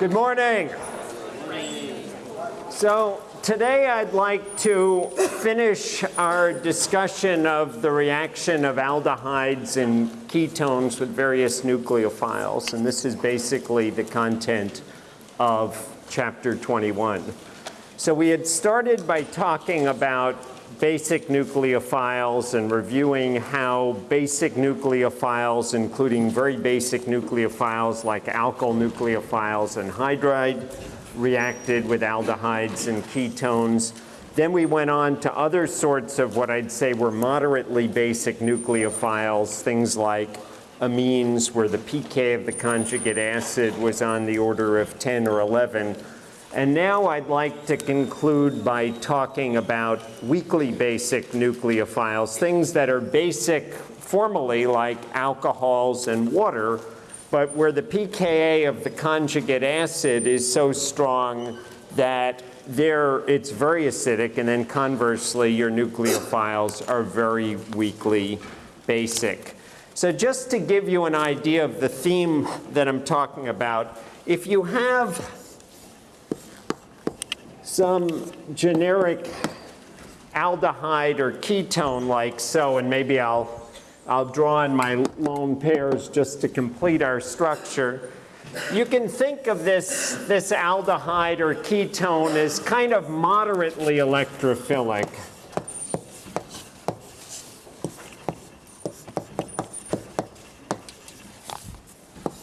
Good morning. So today I'd like to finish our discussion of the reaction of aldehydes and ketones with various nucleophiles. And this is basically the content of chapter 21. So we had started by talking about basic nucleophiles and reviewing how basic nucleophiles, including very basic nucleophiles like alkyl nucleophiles and hydride, reacted with aldehydes and ketones. Then we went on to other sorts of what I'd say were moderately basic nucleophiles, things like amines where the pK of the conjugate acid was on the order of 10 or 11 and now I'd like to conclude by talking about weakly basic nucleophiles, things that are basic formally like alcohols and water, but where the pKa of the conjugate acid is so strong that there it's very acidic, and then conversely, your nucleophiles are very weakly basic. So just to give you an idea of the theme that I'm talking about, if you have some generic aldehyde or ketone like so, and maybe I'll, I'll draw in my lone pairs just to complete our structure. You can think of this, this aldehyde or ketone as kind of moderately electrophilic.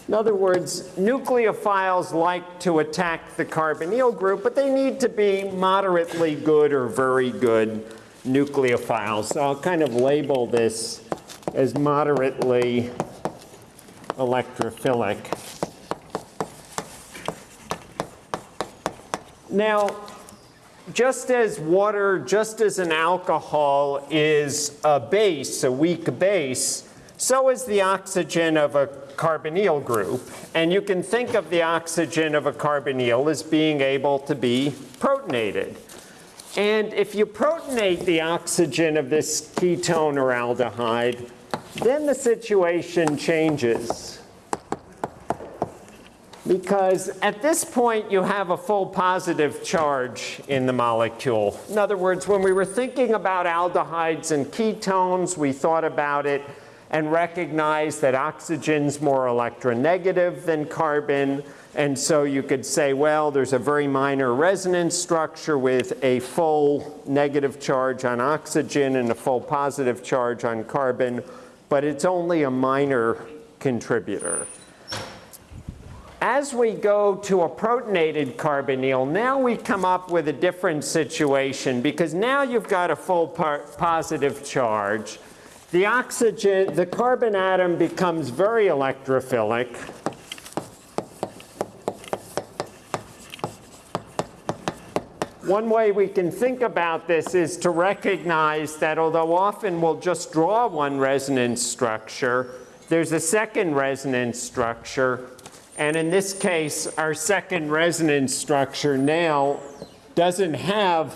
In other words, nucleophiles like to attack the carbonyl group, but they need to be moderately good or very good nucleophiles. So I'll kind of label this as moderately electrophilic. Now, just as water, just as an alcohol is a base, a weak base, so is the oxygen of a carbonyl group. And you can think of the oxygen of a carbonyl as being able to be protonated. And if you protonate the oxygen of this ketone or aldehyde, then the situation changes. Because at this point, you have a full positive charge in the molecule. In other words, when we were thinking about aldehydes and ketones, we thought about it and recognize that oxygen's more electronegative than carbon. And so you could say, well, there's a very minor resonance structure with a full negative charge on oxygen and a full positive charge on carbon, but it's only a minor contributor. As we go to a protonated carbonyl, now we come up with a different situation because now you've got a full positive charge. The oxygen, the carbon atom becomes very electrophilic. One way we can think about this is to recognize that although often we'll just draw one resonance structure, there's a second resonance structure. And in this case, our second resonance structure now doesn't have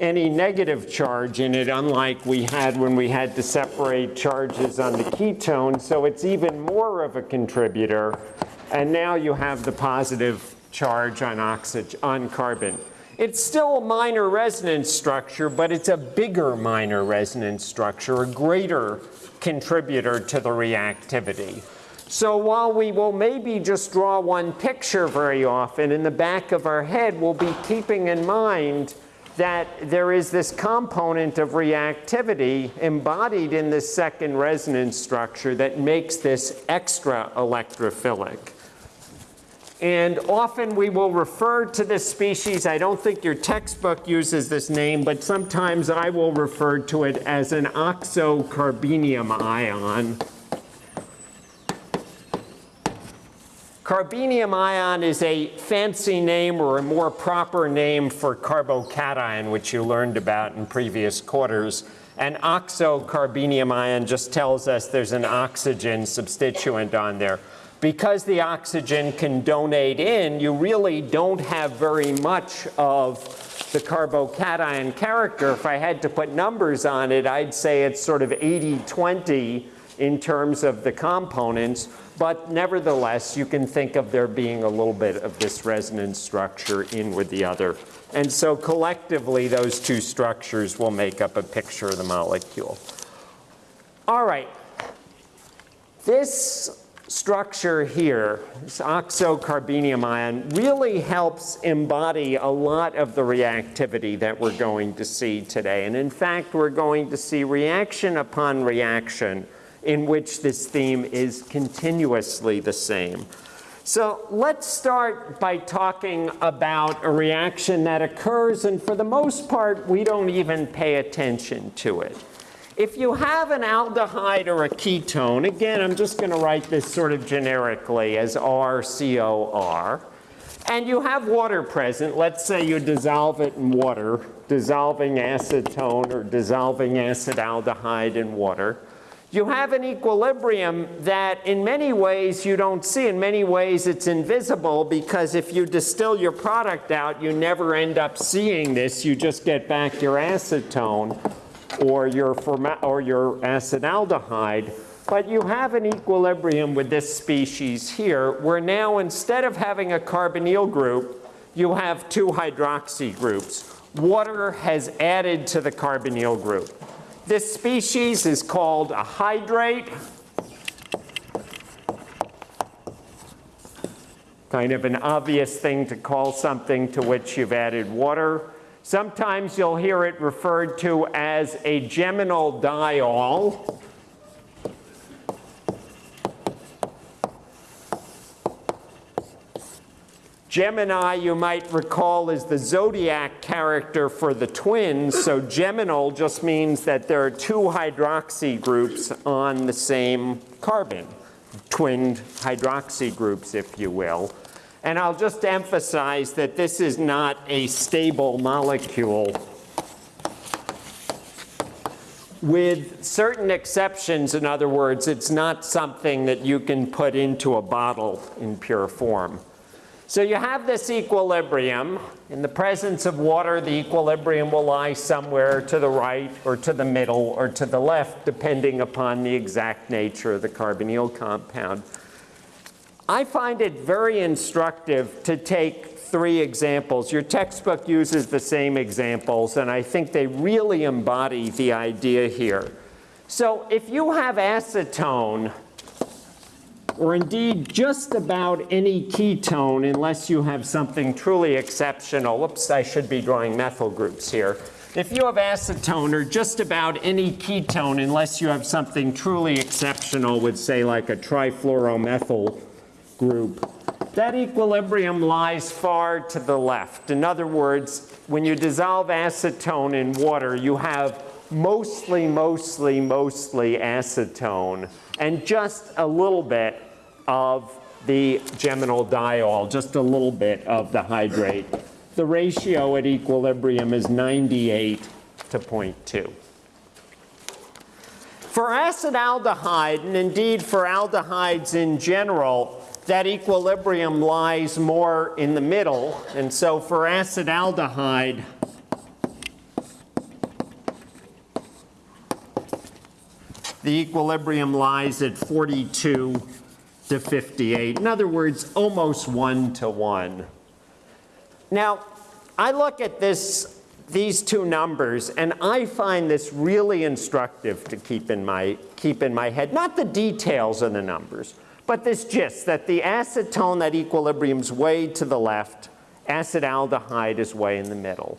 any negative charge in it, unlike we had when we had to separate charges on the ketone. So it's even more of a contributor. And now you have the positive charge on, oxygen, on carbon. It's still a minor resonance structure, but it's a bigger minor resonance structure, a greater contributor to the reactivity. So while we will maybe just draw one picture very often, in the back of our head, we'll be keeping in mind that there is this component of reactivity embodied in this second resonance structure that makes this extra electrophilic. And often we will refer to this species, I don't think your textbook uses this name, but sometimes I will refer to it as an oxocarbenium ion. Carbenium ion is a fancy name or a more proper name for carbocation, which you learned about in previous quarters. And oxocarbenium ion just tells us there's an oxygen substituent on there. Because the oxygen can donate in, you really don't have very much of the carbocation character. If I had to put numbers on it, I'd say it's sort of 80-20 in terms of the components, but nevertheless, you can think of there being a little bit of this resonance structure in with the other. And so collectively, those two structures will make up a picture of the molecule. All right. This structure here, this oxocarbenium ion, really helps embody a lot of the reactivity that we're going to see today. And in fact, we're going to see reaction upon reaction in which this theme is continuously the same. So let's start by talking about a reaction that occurs, and for the most part, we don't even pay attention to it. If you have an aldehyde or a ketone, again, I'm just going to write this sort of generically as RCOR, and you have water present, let's say you dissolve it in water, dissolving acetone or dissolving acetaldehyde in water, you have an equilibrium that in many ways you don't see. In many ways it's invisible because if you distill your product out, you never end up seeing this. You just get back your acetone or your, or your acetaldehyde. But you have an equilibrium with this species here, where now instead of having a carbonyl group, you have two hydroxy groups. Water has added to the carbonyl group. This species is called a hydrate. Kind of an obvious thing to call something to which you've added water. Sometimes you'll hear it referred to as a geminal diol. Gemini, you might recall, is the zodiac character for the twins. So geminal just means that there are two hydroxy groups on the same carbon, twinned hydroxy groups, if you will. And I'll just emphasize that this is not a stable molecule. With certain exceptions, in other words, it's not something that you can put into a bottle in pure form. So you have this equilibrium. In the presence of water, the equilibrium will lie somewhere to the right or to the middle or to the left, depending upon the exact nature of the carbonyl compound. I find it very instructive to take three examples. Your textbook uses the same examples, and I think they really embody the idea here. So if you have acetone, or indeed just about any ketone unless you have something truly exceptional. Whoops, I should be drawing methyl groups here. If you have acetone or just about any ketone unless you have something truly exceptional with say like a trifluoromethyl group, that equilibrium lies far to the left. In other words, when you dissolve acetone in water, you have mostly, mostly, mostly acetone and just a little bit of the geminal diol, just a little bit of the hydrate. The ratio at equilibrium is 98 to 0.2. For acetaldehyde, and indeed for aldehydes in general, that equilibrium lies more in the middle. And so for acetaldehyde, the equilibrium lies at 42 to 58. In other words, almost one to one. Now, I look at this, these two numbers, and I find this really instructive to keep in my, keep in my head. Not the details of the numbers, but this gist, that the acetone at equilibrium's way to the left, acetaldehyde is way in the middle.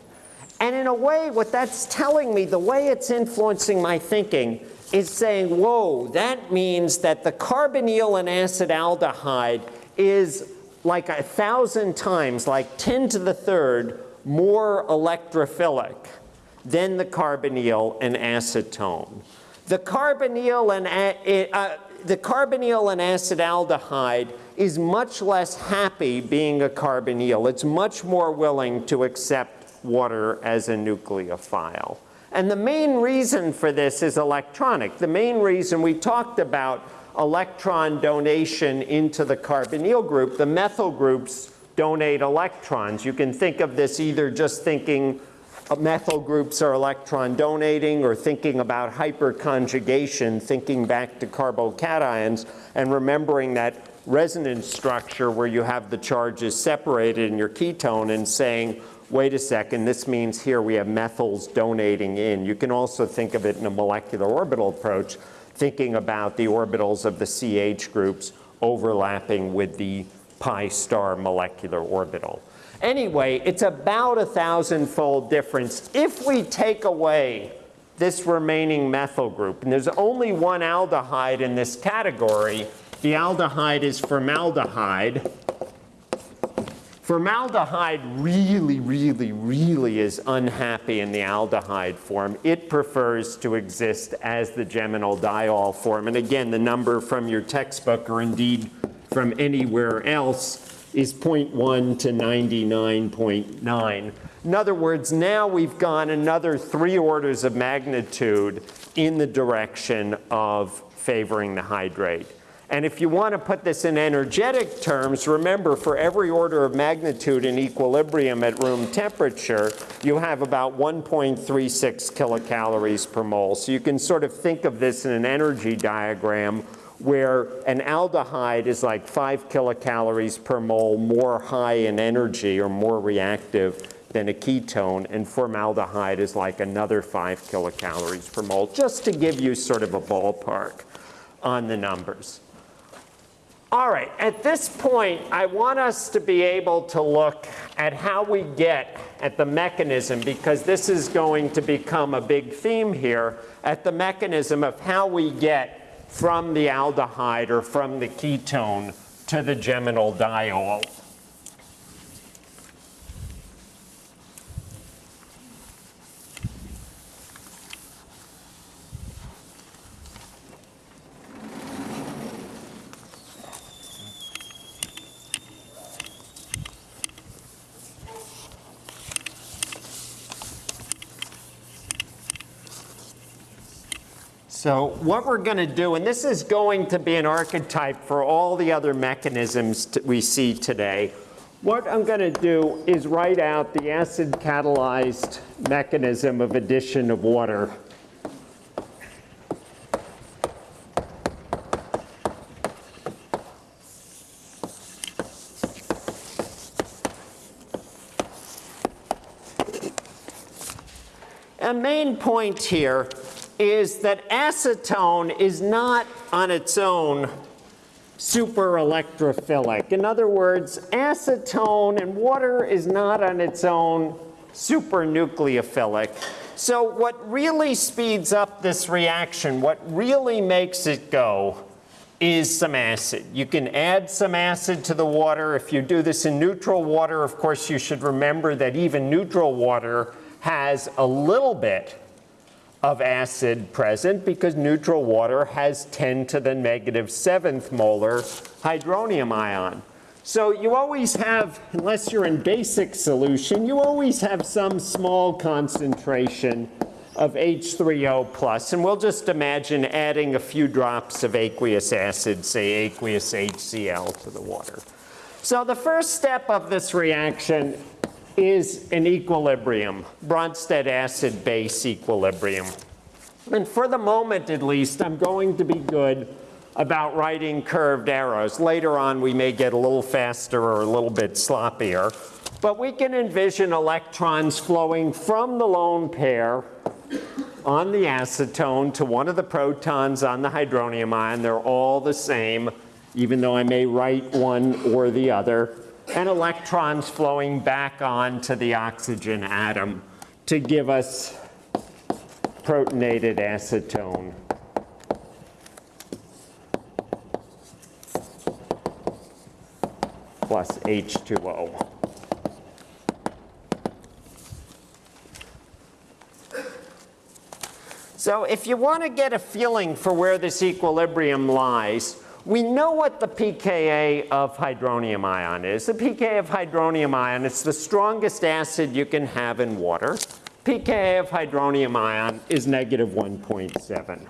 And in a way, what that's telling me, the way it's influencing my thinking, is saying, whoa, that means that the carbonyl and acetaldehyde is like a thousand times, like 10 to the third, more electrophilic than the carbonyl and acetone. The carbonyl and, uh, the carbonyl and acetaldehyde is much less happy being a carbonyl. It's much more willing to accept water as a nucleophile. And the main reason for this is electronic. The main reason we talked about electron donation into the carbonyl group, the methyl groups donate electrons. You can think of this either just thinking uh, methyl groups are electron donating or thinking about hyperconjugation, thinking back to carbocations and remembering that resonance structure where you have the charges separated in your ketone and saying, wait a second, this means here we have methyls donating in. You can also think of it in a molecular orbital approach, thinking about the orbitals of the CH groups overlapping with the pi star molecular orbital. Anyway, it's about a thousand-fold difference. If we take away this remaining methyl group, and there's only one aldehyde in this category, the aldehyde is formaldehyde. Formaldehyde really, really, really is unhappy in the aldehyde form. It prefers to exist as the geminal diol form. And again, the number from your textbook or indeed from anywhere else is 0.1 to 99.9. In other words, now we've gone another three orders of magnitude in the direction of favoring the hydrate. And if you want to put this in energetic terms, remember for every order of magnitude in equilibrium at room temperature, you have about 1.36 kilocalories per mole. So you can sort of think of this in an energy diagram where an aldehyde is like 5 kilocalories per mole more high in energy or more reactive than a ketone, and formaldehyde is like another 5 kilocalories per mole, just to give you sort of a ballpark on the numbers. All right, at this point, I want us to be able to look at how we get at the mechanism, because this is going to become a big theme here, at the mechanism of how we get from the aldehyde or from the ketone to the geminal diol. So what we're going to do, and this is going to be an archetype for all the other mechanisms we see today. What I'm going to do is write out the acid catalyzed mechanism of addition of water. Main point here is that acetone is not on its own super electrophilic. In other words, acetone and water is not on its own super nucleophilic. So what really speeds up this reaction, what really makes it go, is some acid. You can add some acid to the water. If you do this in neutral water, of course, you should remember that even neutral water has a little bit of acid present because neutral water has 10 to the negative seventh molar hydronium ion. So you always have, unless you're in basic solution, you always have some small concentration of H3O plus. And we'll just imagine adding a few drops of aqueous acid, say aqueous HCl to the water. So the first step of this reaction is an equilibrium, Bronsted acid base equilibrium. And for the moment, at least, I'm going to be good about writing curved arrows. Later on, we may get a little faster or a little bit sloppier. But we can envision electrons flowing from the lone pair on the acetone to one of the protons on the hydronium ion. They're all the same, even though I may write one or the other and electrons flowing back onto the oxygen atom to give us protonated acetone. plus H2O. So if you want to get a feeling for where this equilibrium lies, we know what the pKa of hydronium ion is. The pKa of hydronium ion, it's the strongest acid you can have in water. pKa of hydronium ion is negative 1.7.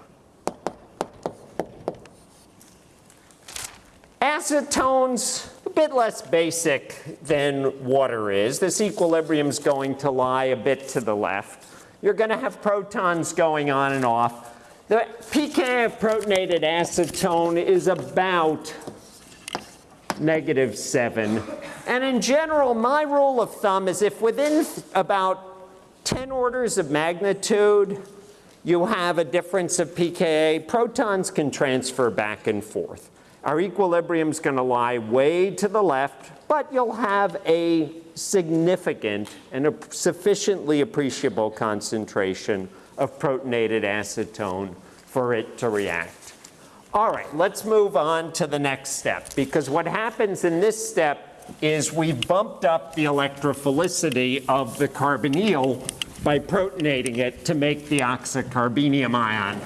Acetones, a bit less basic than water is. This equilibrium is going to lie a bit to the left. You're going to have protons going on and off. The pKa of protonated acetone is about negative 7. And in general, my rule of thumb is if within about 10 orders of magnitude, you have a difference of pKa, protons can transfer back and forth. Our equilibrium is going to lie way to the left, but you'll have a significant and a sufficiently appreciable concentration of protonated acetone for it to react. All right, let's move on to the next step because what happens in this step is we bumped up the electrophilicity of the carbonyl by protonating it to make the oxocarbenium ion.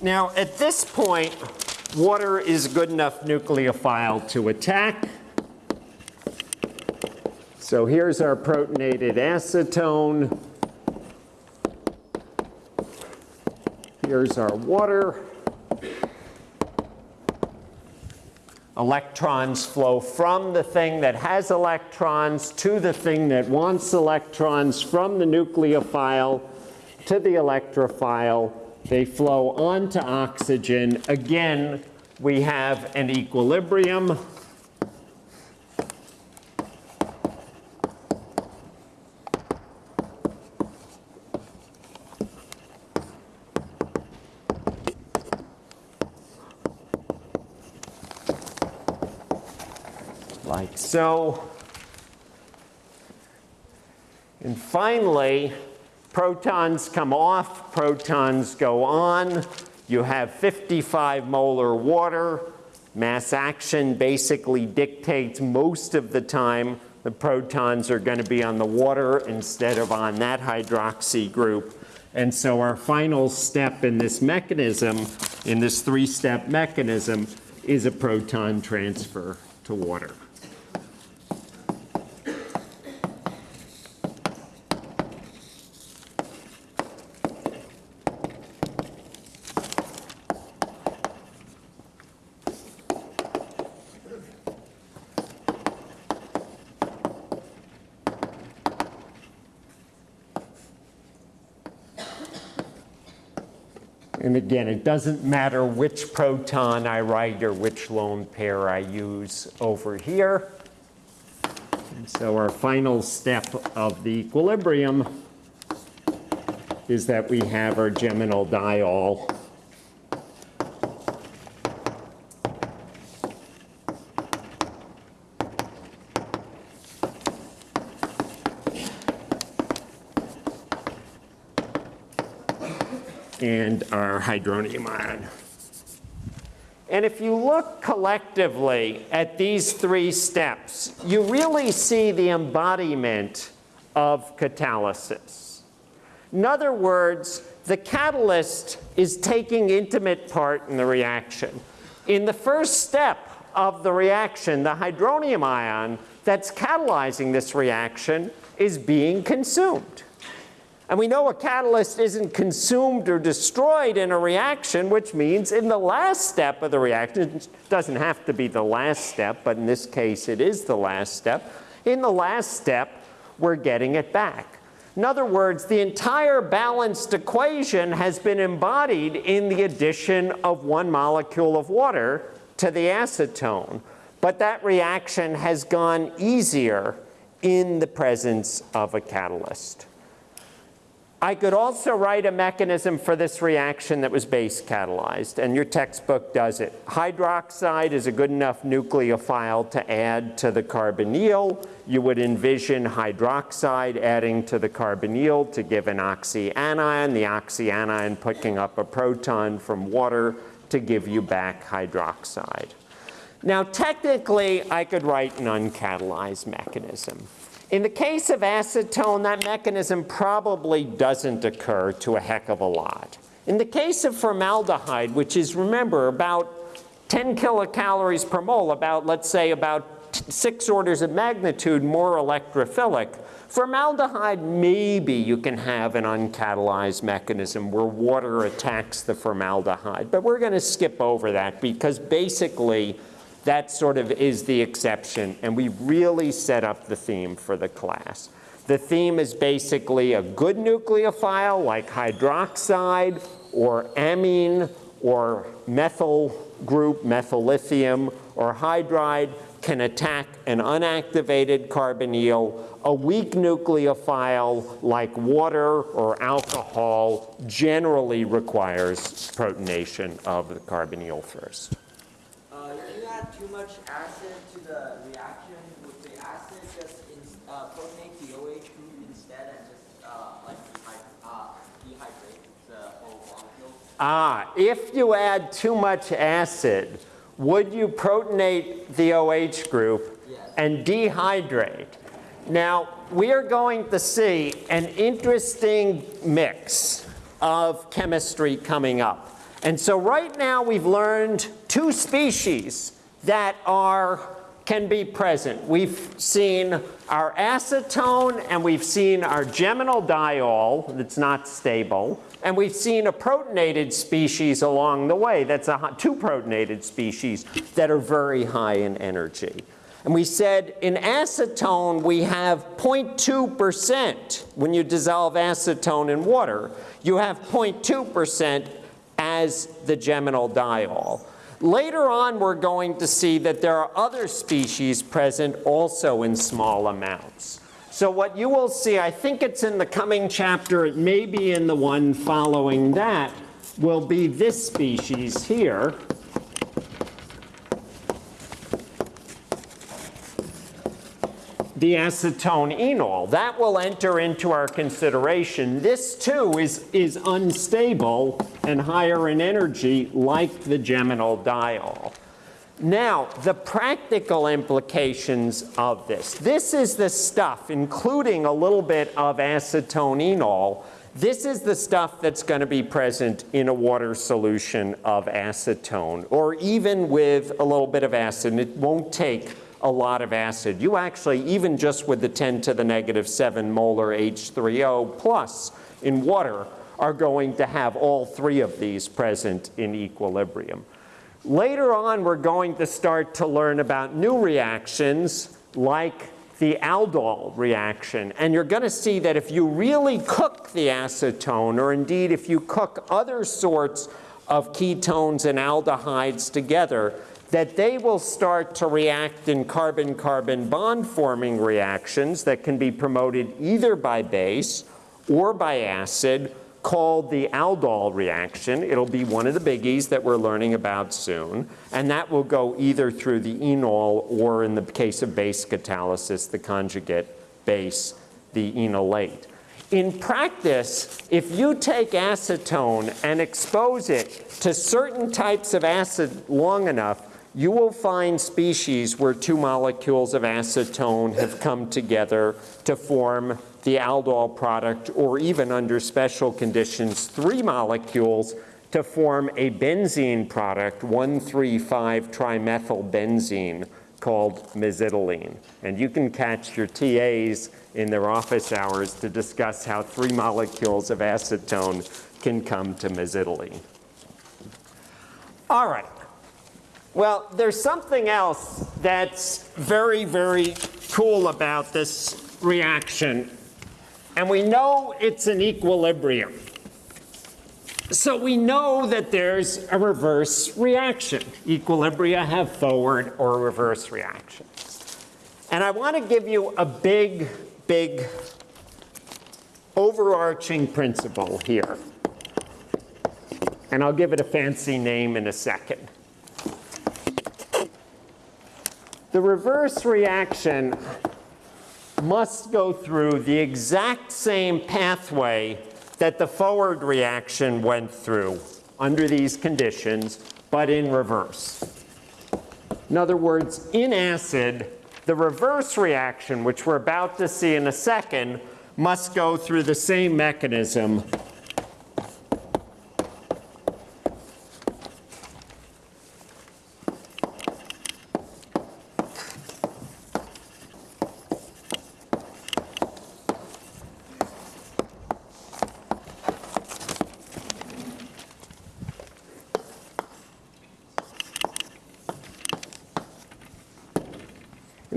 Now, at this point, water is a good enough nucleophile to attack. So here's our protonated acetone. Here's our water. Electrons flow from the thing that has electrons to the thing that wants electrons from the nucleophile to the electrophile they flow onto oxygen. Again, we have an equilibrium. Like so. And finally, Protons come off, protons go on. You have 55 molar water. Mass action basically dictates most of the time the protons are going to be on the water instead of on that hydroxy group. And so our final step in this mechanism, in this three-step mechanism, is a proton transfer to water. And again, it doesn't matter which proton I write or which lone pair I use over here. And so our final step of the equilibrium is that we have our geminal diol and our hydronium ion. And if you look collectively at these three steps, you really see the embodiment of catalysis. In other words, the catalyst is taking intimate part in the reaction. In the first step of the reaction, the hydronium ion that's catalyzing this reaction is being consumed. And we know a catalyst isn't consumed or destroyed in a reaction, which means in the last step of the reaction, it doesn't have to be the last step, but in this case it is the last step. In the last step, we're getting it back. In other words, the entire balanced equation has been embodied in the addition of one molecule of water to the acetone. But that reaction has gone easier in the presence of a catalyst. I could also write a mechanism for this reaction that was base catalyzed, and your textbook does it. Hydroxide is a good enough nucleophile to add to the carbonyl. You would envision hydroxide adding to the carbonyl to give an oxyanion, the oxyanion picking up a proton from water to give you back hydroxide. Now technically, I could write an uncatalyzed mechanism. In the case of acetone, that mechanism probably doesn't occur to a heck of a lot. In the case of formaldehyde, which is, remember, about 10 kilocalories per mole, about, let's say, about six orders of magnitude more electrophilic. Formaldehyde, maybe you can have an uncatalyzed mechanism where water attacks the formaldehyde, but we're going to skip over that because basically that sort of is the exception, and we really set up the theme for the class. The theme is basically a good nucleophile like hydroxide or amine or methyl group, methyllithium, or hydride can attack an unactivated carbonyl. A weak nucleophile like water or alcohol generally requires protonation of the carbonyl first. If you add too much acid to the reaction, would the acid just in, uh, protonate the OH group instead and just uh, like dehy- uh, dehydrate the whole molecule? Ah, if you add too much acid, would you protonate the OH group Yes. and dehydrate? Now, we are going to see an interesting mix of chemistry coming up. And so right now we've learned two species that are can be present. We've seen our acetone and we've seen our geminal diol that's not stable. And we've seen a protonated species along the way. That's a, two protonated species that are very high in energy. And we said in acetone, we have 0.2% when you dissolve acetone in water. You have 0.2% as the geminal diol. Later on, we're going to see that there are other species present also in small amounts. So what you will see, I think it's in the coming chapter, it may be in the one following that, will be this species here. The acetone enol. That will enter into our consideration. This too is, is unstable and higher in energy like the geminal diol. Now, the practical implications of this. This is the stuff, including a little bit of acetone enol. This is the stuff that's going to be present in a water solution of acetone, or even with a little bit of acid. It won't take a lot of acid. You actually, even just with the 10 to the negative 7 molar H3O plus in water, are going to have all three of these present in equilibrium. Later on, we're going to start to learn about new reactions like the aldol reaction. And you're going to see that if you really cook the acetone, or indeed if you cook other sorts of ketones and aldehydes together, that they will start to react in carbon-carbon bond-forming reactions that can be promoted either by base or by acid called the aldol reaction. It'll be one of the biggies that we're learning about soon. And that will go either through the enol or in the case of base catalysis, the conjugate base, the enolate. In practice, if you take acetone and expose it to certain types of acid long enough, you will find species where two molecules of acetone have come together to form the aldol product, or even under special conditions, three molecules to form a benzene product, 1,3,5-trimethylbenzene, called mesitylene. And you can catch your TAs in their office hours to discuss how three molecules of acetone can come to mesitylene. All right. Well, there's something else that's very, very cool about this reaction. And we know it's an equilibrium. So we know that there's a reverse reaction. Equilibria have forward or reverse reactions. And I want to give you a big, big overarching principle here. And I'll give it a fancy name in a second. The reverse reaction must go through the exact same pathway that the forward reaction went through under these conditions, but in reverse. In other words, in acid, the reverse reaction, which we're about to see in a second, must go through the same mechanism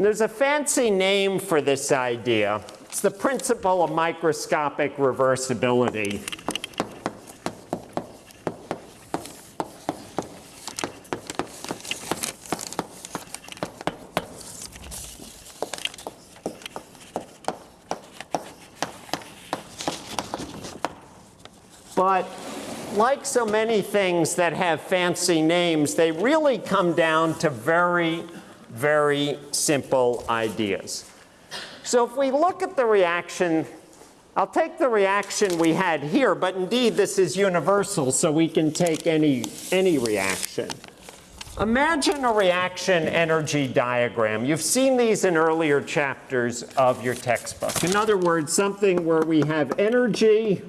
there's a fancy name for this idea. It's the principle of microscopic reversibility. But like so many things that have fancy names, they really come down to very, very simple ideas. So if we look at the reaction, I'll take the reaction we had here, but indeed this is universal, so we can take any, any reaction. Imagine a reaction energy diagram. You've seen these in earlier chapters of your textbook. In other words, something where we have energy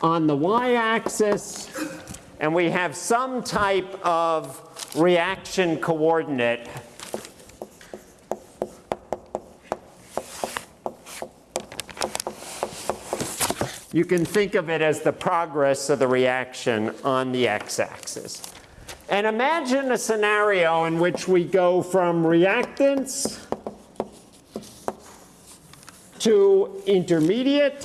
on the y-axis, and we have some type of reaction coordinate You can think of it as the progress of the reaction on the x-axis. And imagine a scenario in which we go from reactants to intermediate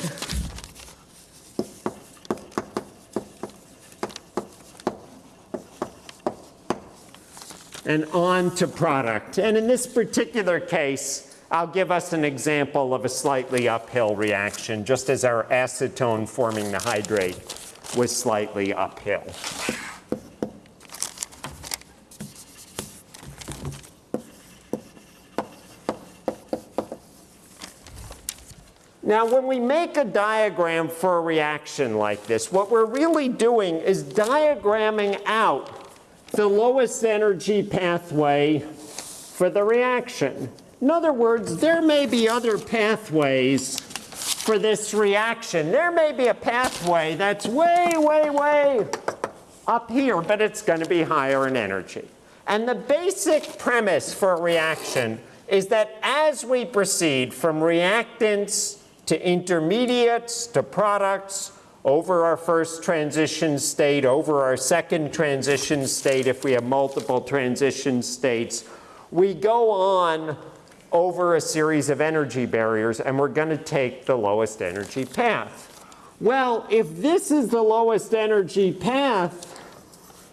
and on to product. And in this particular case, I'll give us an example of a slightly uphill reaction, just as our acetone forming the hydrate was slightly uphill. Now, when we make a diagram for a reaction like this, what we're really doing is diagramming out the lowest energy pathway for the reaction. In other words, there may be other pathways for this reaction. There may be a pathway that's way, way, way up here, but it's going to be higher in energy. And the basic premise for a reaction is that as we proceed from reactants to intermediates to products, over our first transition state, over our second transition state, if we have multiple transition states, we go on over a series of energy barriers, and we're going to take the lowest energy path. Well, if this is the lowest energy path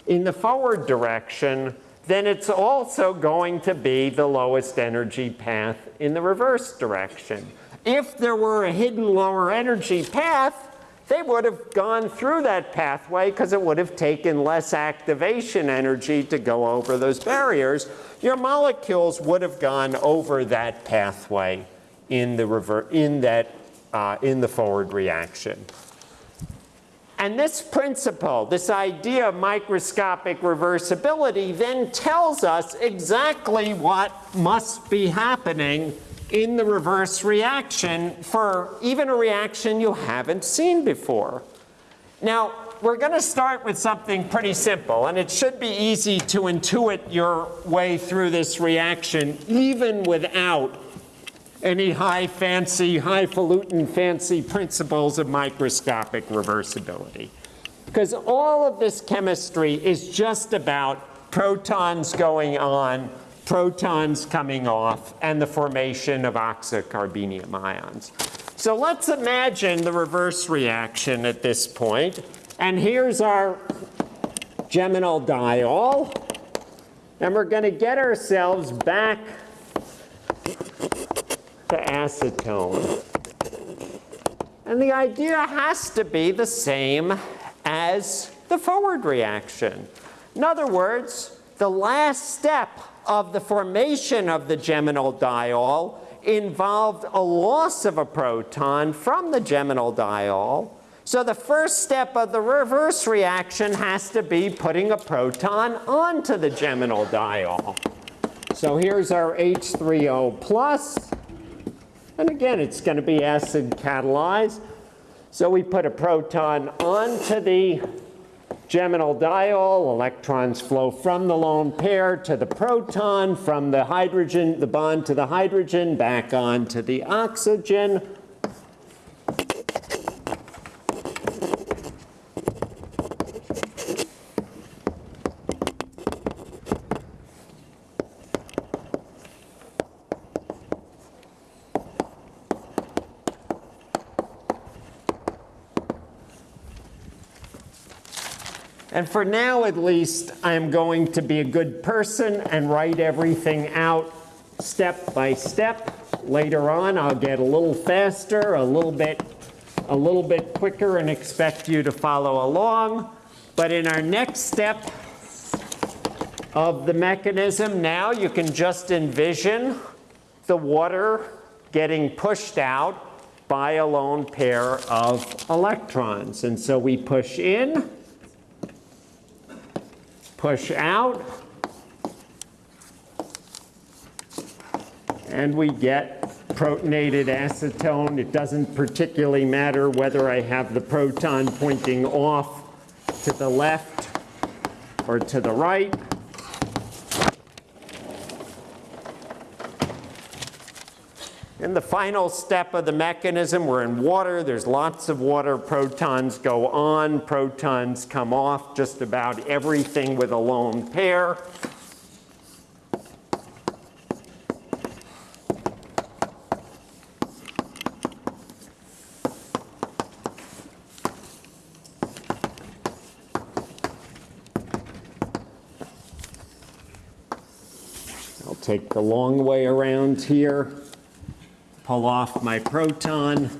in the forward direction, then it's also going to be the lowest energy path in the reverse direction. If there were a hidden lower energy path, they would have gone through that pathway because it would have taken less activation energy to go over those barriers. Your molecules would have gone over that pathway in the, rever in that, uh, in the forward reaction. And this principle, this idea of microscopic reversibility then tells us exactly what must be happening in the reverse reaction for even a reaction you haven't seen before. Now, we're going to start with something pretty simple, and it should be easy to intuit your way through this reaction even without any high fancy, highfalutin fancy principles of microscopic reversibility. Because all of this chemistry is just about protons going on protons coming off, and the formation of oxocarbenium ions. So let's imagine the reverse reaction at this point. And here's our geminal diol. And we're going to get ourselves back to acetone. And the idea has to be the same as the forward reaction. In other words, the last step of the formation of the geminal diol involved a loss of a proton from the geminal diol. So the first step of the reverse reaction has to be putting a proton onto the geminal diol. So here's our H3O plus. And again, it's going to be acid catalyzed. So we put a proton onto the geminal diol, electrons flow from the lone pair to the proton, from the hydrogen, the bond to the hydrogen, back on to the oxygen. And for now, at least, I'm going to be a good person and write everything out step by step. Later on, I'll get a little faster, a little bit, a little bit quicker and expect you to follow along. But in our next step of the mechanism, now you can just envision the water getting pushed out by a lone pair of electrons. And so we push in, push out, and we get protonated acetone. It doesn't particularly matter whether I have the proton pointing off to the left or to the right. In the final step of the mechanism, we're in water. There's lots of water. Protons go on. Protons come off. Just about everything with a lone pair. I'll take the long way around here pull off my proton.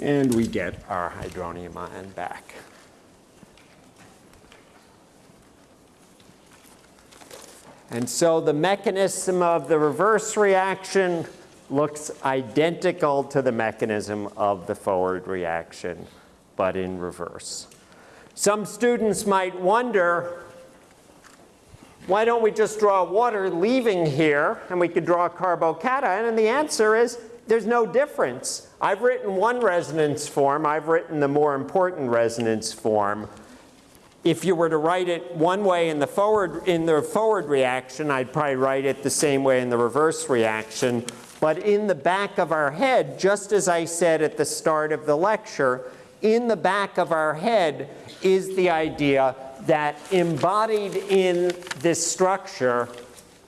And we get our hydronium ion back. And so the mechanism of the reverse reaction looks identical to the mechanism of the forward reaction, but in reverse. Some students might wonder, why don't we just draw water leaving here and we could draw a carbocation? And the answer is, there's no difference. I've written one resonance form. I've written the more important resonance form. If you were to write it one way in the forward, in the forward reaction, I'd probably write it the same way in the reverse reaction. But in the back of our head, just as I said at the start of the lecture, in the back of our head is the idea that embodied in this structure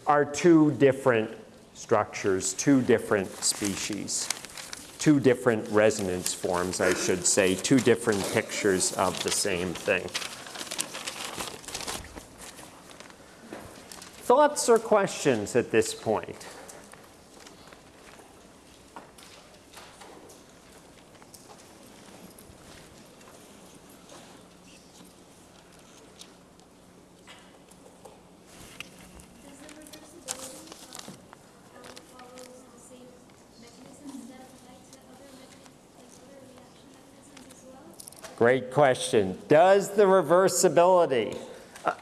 are two different structures, two different species, two different resonance forms, I should say, two different pictures of the same thing. Thoughts or questions at this point? Great question. Does the reversibility, uh,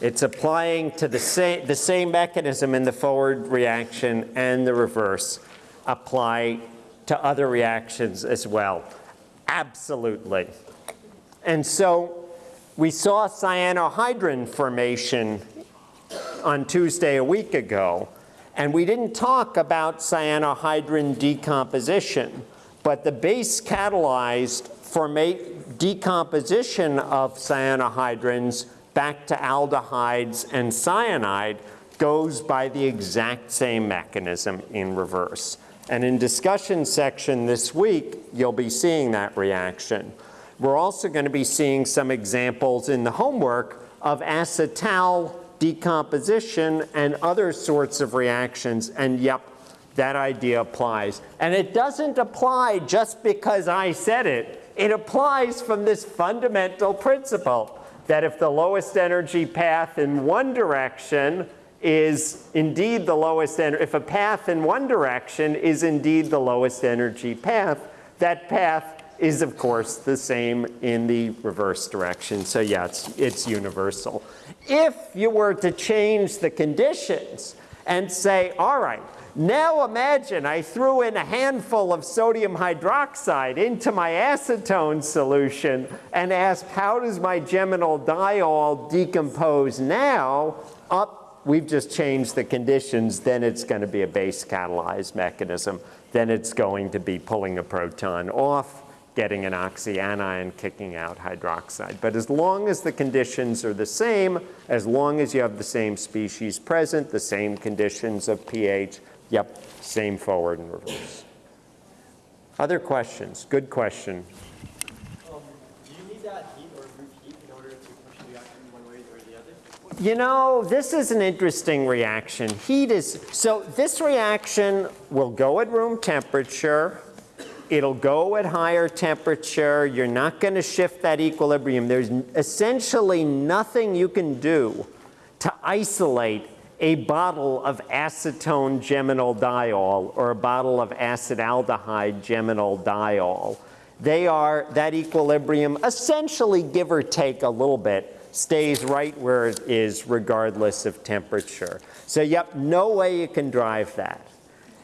it's applying to the same, the same mechanism in the forward reaction and the reverse, apply to other reactions as well? Absolutely. And so we saw cyanohydrin formation on Tuesday a week ago, and we didn't talk about cyanohydrin decomposition, but the base catalyzed formate decomposition of cyanohydrins back to aldehydes and cyanide goes by the exact same mechanism in reverse. And in discussion section this week, you'll be seeing that reaction. We're also going to be seeing some examples in the homework of acetal decomposition and other sorts of reactions. And yep, that idea applies. And it doesn't apply just because I said it. It applies from this fundamental principle that if the lowest energy path in one direction is indeed the lowest, energy, if a path in one direction is indeed the lowest energy path, that path is of course the same in the reverse direction. So yeah, it's, it's universal. If you were to change the conditions and say, all right, now imagine I threw in a handful of sodium hydroxide into my acetone solution and asked how does my geminal diol decompose now? Up, we've just changed the conditions, then it's going to be a base catalyzed mechanism. Then it's going to be pulling a proton off, getting an oxyanion kicking out hydroxide. But as long as the conditions are the same, as long as you have the same species present, the same conditions of pH, yep, same forward and reverse. Other questions? Good question. Um, do you need that heat or root heat in order to push the reaction one way or the other? You know, this is an interesting reaction. Heat is, so this reaction will go at room temperature. It'll go at higher temperature. You're not going to shift that equilibrium. There's essentially nothing you can do to isolate a bottle of acetone geminal diol or a bottle of acetaldehyde geminal diol. They are, that equilibrium, essentially give or take a little bit, stays right where it is regardless of temperature. So yep, no way you can drive that.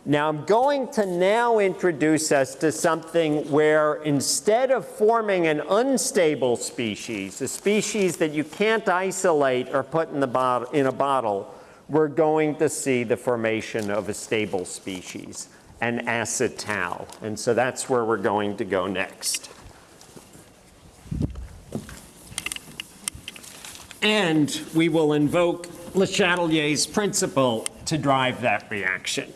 Now I'm going to now introduce us to something where instead of forming an unstable species, a species that you can't isolate or put in, the bottle, in a bottle, we're going to see the formation of a stable species, an acetal. And so that's where we're going to go next. And we will invoke Le Chatelier's principle to drive that reaction.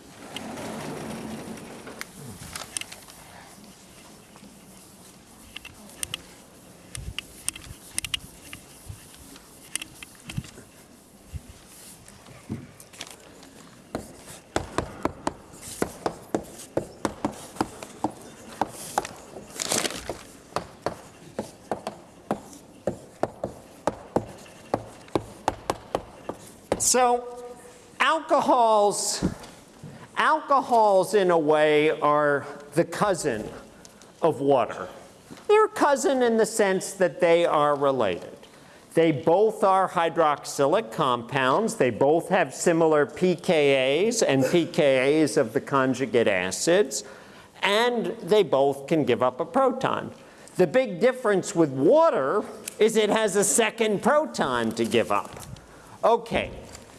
So alcohols, alcohols in a way are the cousin of water. They're cousin in the sense that they are related. They both are hydroxylic compounds. They both have similar pKa's and pKa's of the conjugate acids. And they both can give up a proton. The big difference with water is it has a second proton to give up. Okay,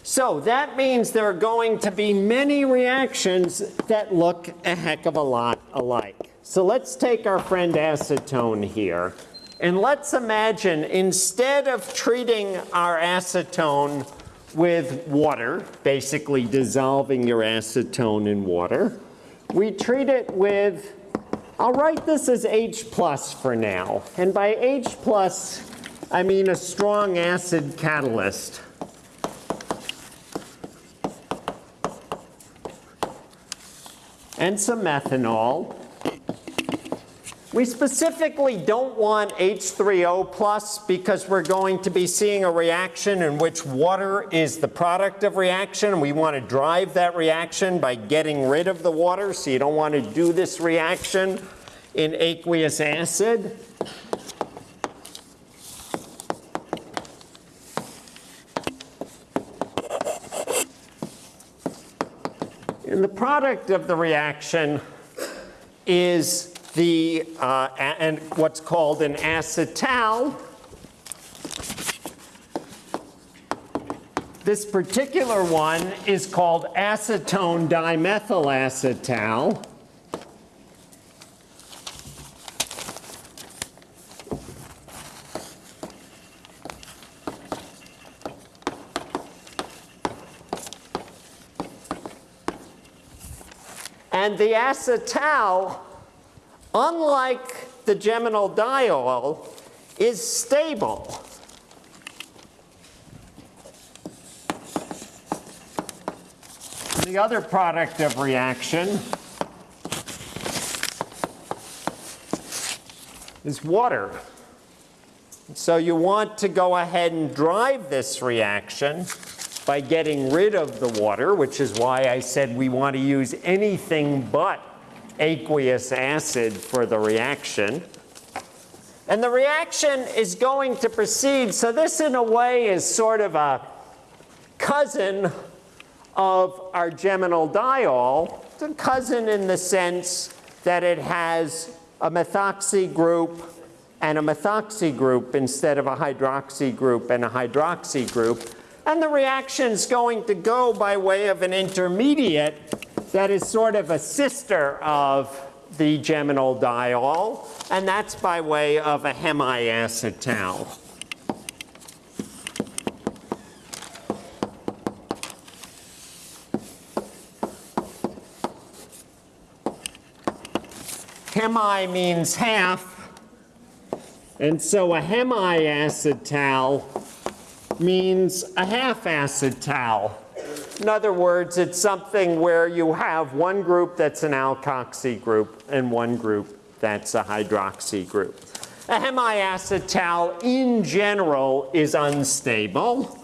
so that means there are going to be many reactions that look a heck of a lot alike. So let's take our friend acetone here. And let's imagine instead of treating our acetone with water, basically dissolving your acetone in water, we treat it with, I'll write this as H plus for now. And by H plus, I mean a strong acid catalyst. And some methanol. We specifically don't want H3O plus because we're going to be seeing a reaction in which water is the product of reaction. We want to drive that reaction by getting rid of the water, so you don't want to do this reaction in aqueous acid. And the product of the reaction is the, uh, and what's called an acetal. This particular one is called acetone dimethylacetal. And the acetal, unlike the geminal diol, is stable. The other product of reaction is water. So you want to go ahead and drive this reaction by getting rid of the water, which is why I said we want to use anything but aqueous acid for the reaction. And the reaction is going to proceed. So this, in a way, is sort of a cousin of our geminal diol. It's a cousin in the sense that it has a methoxy group and a methoxy group instead of a hydroxy group and a hydroxy group. And the reaction's going to go by way of an intermediate that is sort of a sister of the geminal diol, and that's by way of a hemiacetal. Hemi means half, and so a hemiacetal means a half acetal. In other words, it's something where you have one group that's an alkoxy group and one group that's a hydroxy group. A hemiacetal in general is unstable.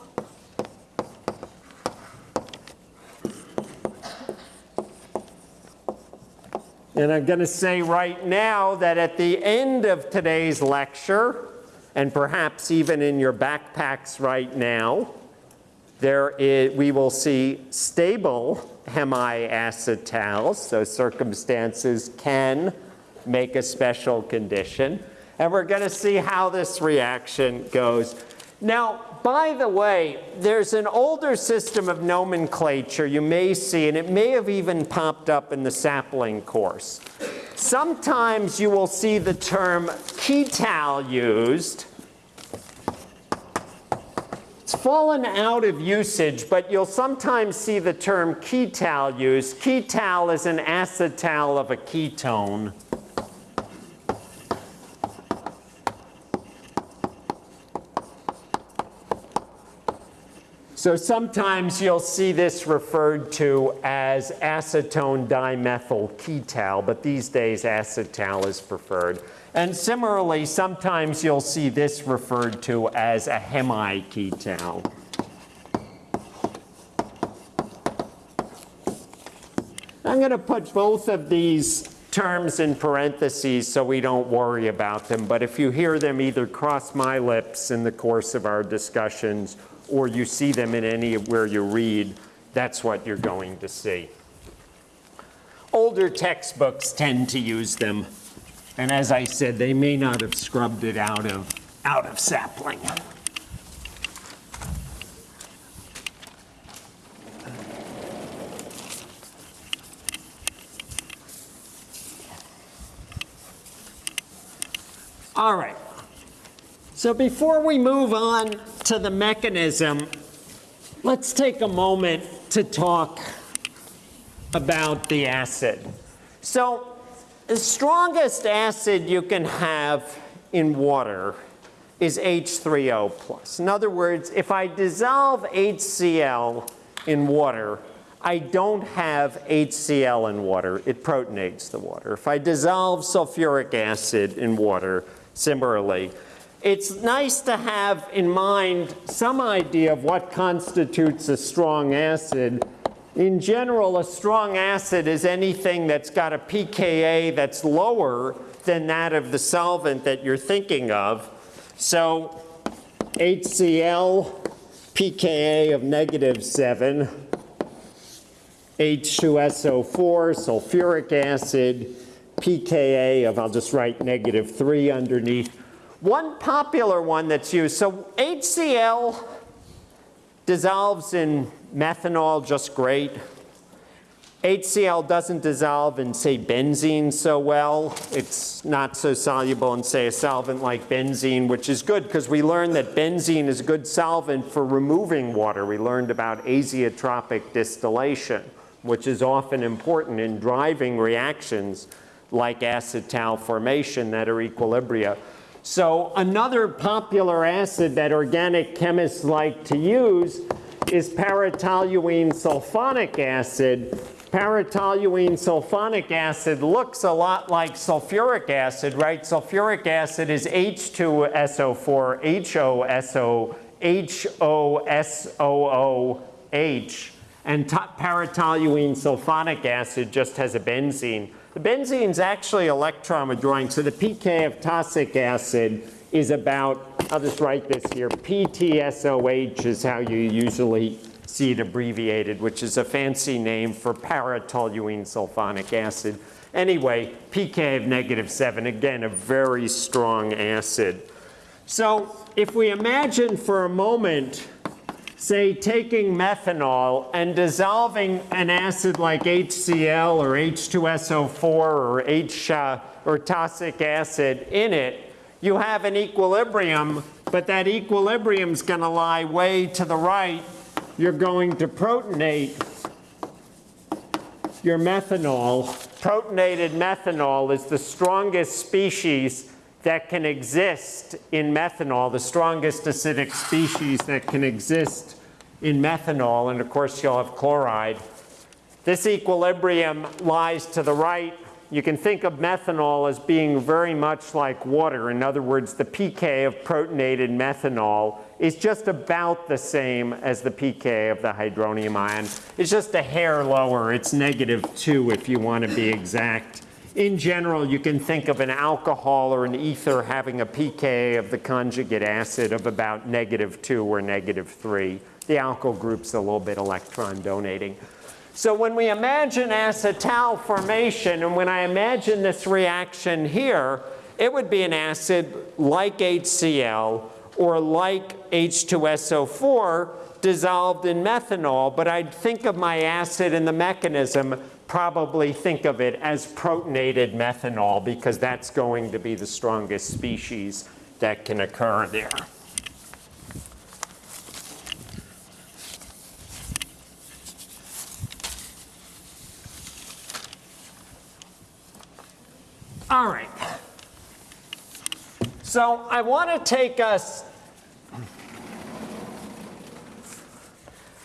And I'm going to say right now that at the end of today's lecture, and perhaps even in your backpacks right now, there is, we will see stable hemiacetals, so circumstances can make a special condition. And we're going to see how this reaction goes. Now, by the way, there's an older system of nomenclature you may see, and it may have even popped up in the sapling course. Sometimes you will see the term ketal used. It's fallen out of usage, but you'll sometimes see the term ketal used. Ketal is an acetal of a ketone. So sometimes you'll see this referred to as acetone dimethyl ketal, but these days acetal is preferred. And similarly, sometimes you'll see this referred to as a hemiketal. I'm going to put both of these terms in parentheses so we don't worry about them, but if you hear them either cross my lips in the course of our discussions or you see them in anywhere you read, that's what you're going to see. Older textbooks tend to use them. And as I said, they may not have scrubbed it out of, out of sapling. All right. So before we move on to the mechanism, let's take a moment to talk about the acid. So the strongest acid you can have in water is H3O+. plus. In other words, if I dissolve HCl in water, I don't have HCl in water. It protonates the water. If I dissolve sulfuric acid in water, similarly, it's nice to have in mind some idea of what constitutes a strong acid. In general, a strong acid is anything that's got a pKa that's lower than that of the solvent that you're thinking of. So HCl, pKa of negative 7, H2SO4, sulfuric acid, pKa of, I'll just write negative 3 underneath. One popular one that's used, so HCl dissolves in methanol just great. HCl doesn't dissolve in, say, benzene so well. It's not so soluble in, say, a solvent like benzene, which is good because we learned that benzene is a good solvent for removing water. We learned about azeotropic distillation, which is often important in driving reactions like acetal formation that are equilibria. So another popular acid that organic chemists like to use is paratoluene sulfonic acid. Paratoluene sulfonic acid looks a lot like sulfuric acid, right? Sulfuric acid is H2SO4, HOSO, HOSOOH, and paratoluene sulfonic acid just has a benzene. The benzene is actually electron withdrawing, so the pK of tosic acid is about, I'll just write this here, PTSOH is how you usually see it abbreviated, which is a fancy name for paratoluene sulfonic acid. Anyway, pK of negative 7, again, a very strong acid. So if we imagine for a moment say taking methanol and dissolving an acid like HCl or H2SO4 or H uh, or tosic acid in it, you have an equilibrium, but that equilibrium is going to lie way to the right. You're going to protonate your methanol. Protonated methanol is the strongest species that can exist in methanol, the strongest acidic species that can exist in methanol, and of course you'll have chloride. This equilibrium lies to the right. You can think of methanol as being very much like water. In other words, the pK of protonated methanol is just about the same as the pK of the hydronium ion. It's just a hair lower. It's negative 2 if you want to be exact. In general, you can think of an alcohol or an ether having a pK of the conjugate acid of about negative 2 or negative 3. The alkyl group's a little bit electron donating. So when we imagine acetal formation, and when I imagine this reaction here, it would be an acid like HCl or like H2SO4 dissolved in methanol, but I'd think of my acid and the mechanism, probably think of it as protonated methanol because that's going to be the strongest species that can occur there. All right. So I want to take us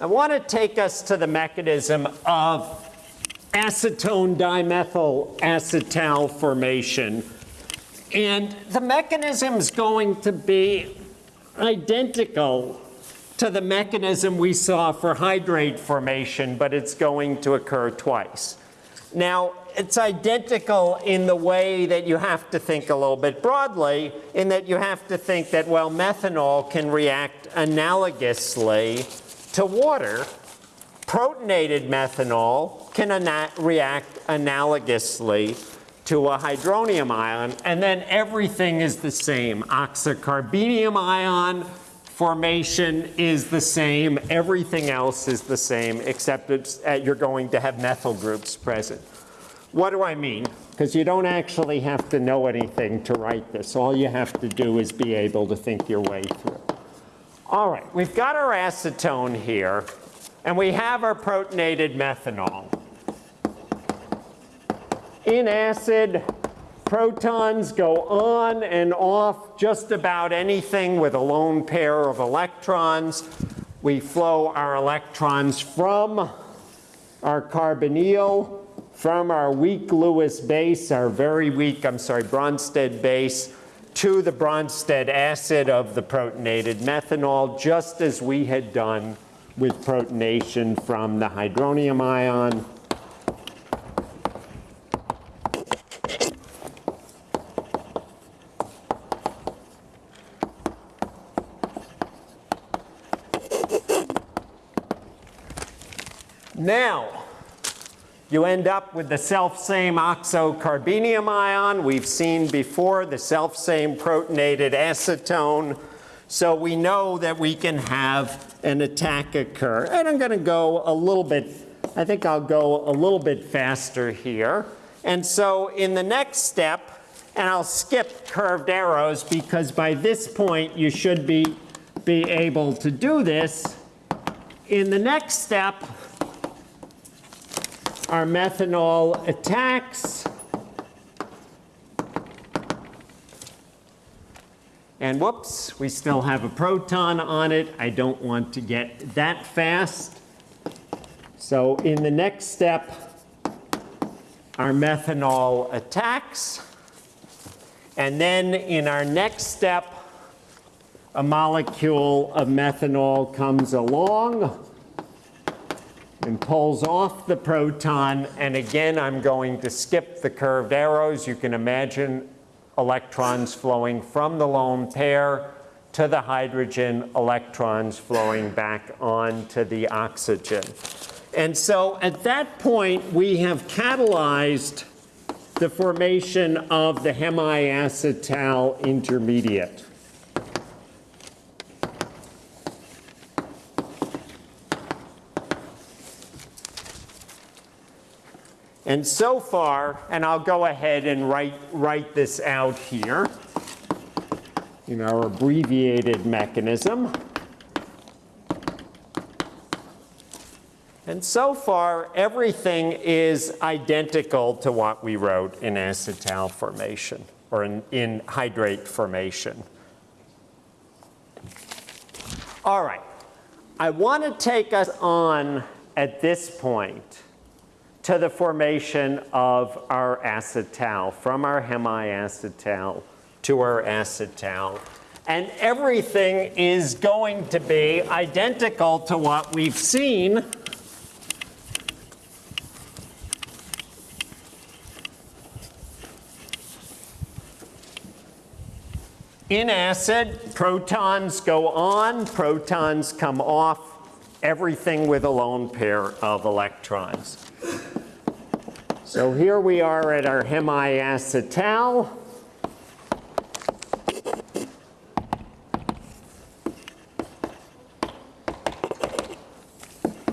I want to take us to the mechanism of acetone dimethyl acetal formation. And the mechanism is going to be identical to the mechanism we saw for hydrate formation, but it's going to occur twice. Now, it's identical in the way that you have to think a little bit broadly, in that you have to think that, well, methanol can react analogously to water. Protonated methanol can ana react analogously to a hydronium ion, and then everything is the same. Oxocarbenium ion formation is the same. Everything else is the same, except uh, you're going to have methyl groups present. What do I mean? Because you don't actually have to know anything to write this. All you have to do is be able to think your way through. All right, we've got our acetone here, and we have our protonated methanol. In acid, protons go on and off just about anything with a lone pair of electrons. We flow our electrons from our carbonyl from our weak Lewis base, our very weak, I'm sorry, Bronsted base, to the Bronsted acid of the protonated methanol, just as we had done with protonation from the hydronium ion. Now, you end up with the self-same oxocarbenium ion. We've seen before the self-same protonated acetone. So we know that we can have an attack occur. And I'm going to go a little bit, I think I'll go a little bit faster here. And so in the next step, and I'll skip curved arrows because by this point you should be, be able to do this. In the next step, our methanol attacks. And whoops, we still have a proton on it. I don't want to get that fast. So in the next step, our methanol attacks. And then in our next step, a molecule of methanol comes along and pulls off the proton. And again, I'm going to skip the curved arrows. You can imagine electrons flowing from the lone pair to the hydrogen, electrons flowing back onto the oxygen. And so at that point, we have catalyzed the formation of the hemiacetal intermediate. And so far, and I'll go ahead and write, write this out here in our abbreviated mechanism. And so far, everything is identical to what we wrote in acetal formation or in, in hydrate formation. All right, I want to take us on at this point to the formation of our acetal, from our hemiacetal to our acetal. And everything is going to be identical to what we've seen In acid, protons go on, protons come off, everything with a lone pair of electrons. So here we are at our hemiacetal.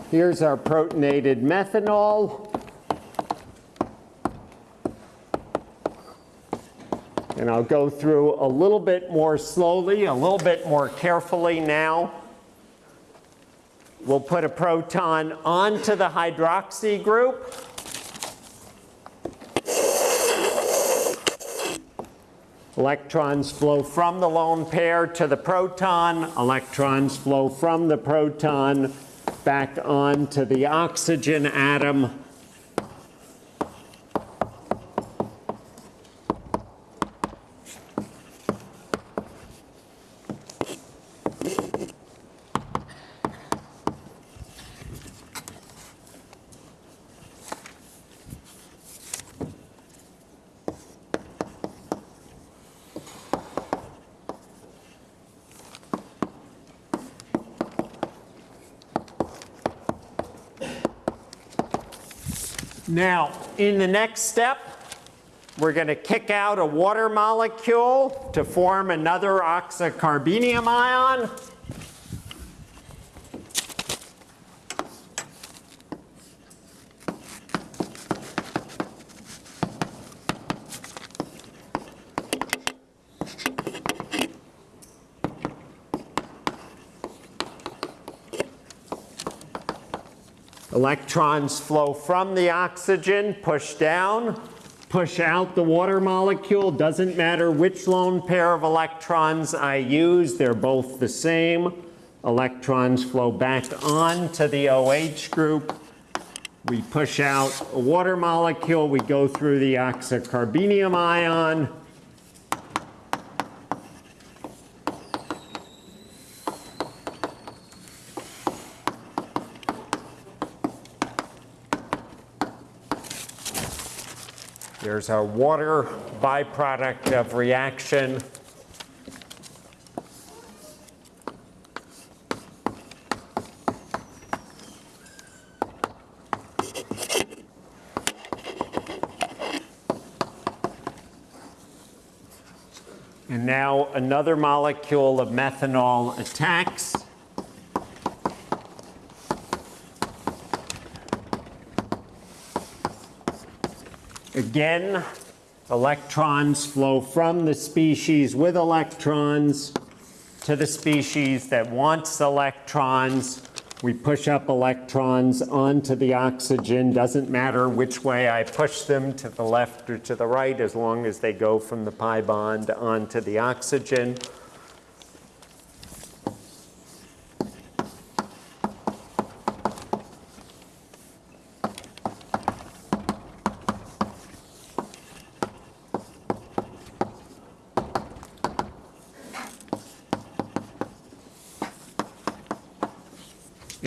Here's our protonated methanol. And I'll go through a little bit more slowly, a little bit more carefully now. We'll put a proton onto the hydroxy group. Electrons flow from the lone pair to the proton. Electrons flow from the proton back onto the oxygen atom. Now, in the next step, we're going to kick out a water molecule to form another oxocarbenium ion. Electrons flow from the oxygen, push down, push out the water molecule. Doesn't matter which lone pair of electrons I use, they're both the same. Electrons flow back onto the OH group. We push out a water molecule, we go through the oxocarbenium ion. There's our water byproduct of reaction. And now another molecule of methanol attacks. Again, electrons flow from the species with electrons to the species that wants electrons. We push up electrons onto the oxygen. Doesn't matter which way I push them, to the left or to the right, as long as they go from the pi bond onto the oxygen.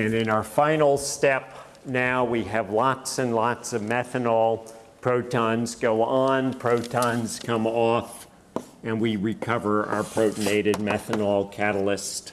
And in our final step, now we have lots and lots of methanol. Protons go on, protons come off, and we recover our protonated methanol catalyst.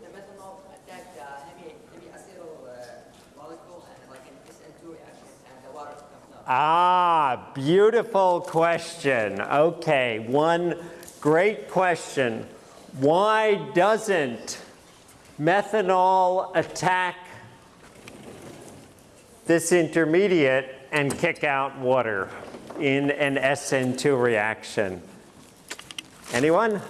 the methanol attack the hemiacetal molecule and like twist into it and the water comes up? Ah, beautiful question. Okay, one great question. Why doesn't methanol attack this intermediate and kick out water in an SN2 reaction? Anyone?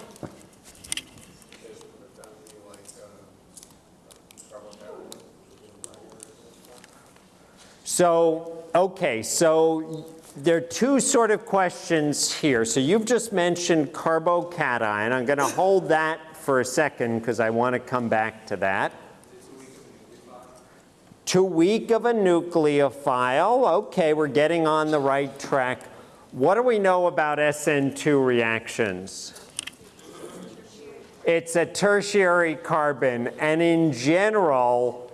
So, okay, so there are two sort of questions here. So you've just mentioned carbocation. I'm going to hold that for a second because I want to come back to that. Too weak of a nucleophile. Okay, we're getting on the right track. What do we know about SN2 reactions? It's a tertiary carbon, and in general,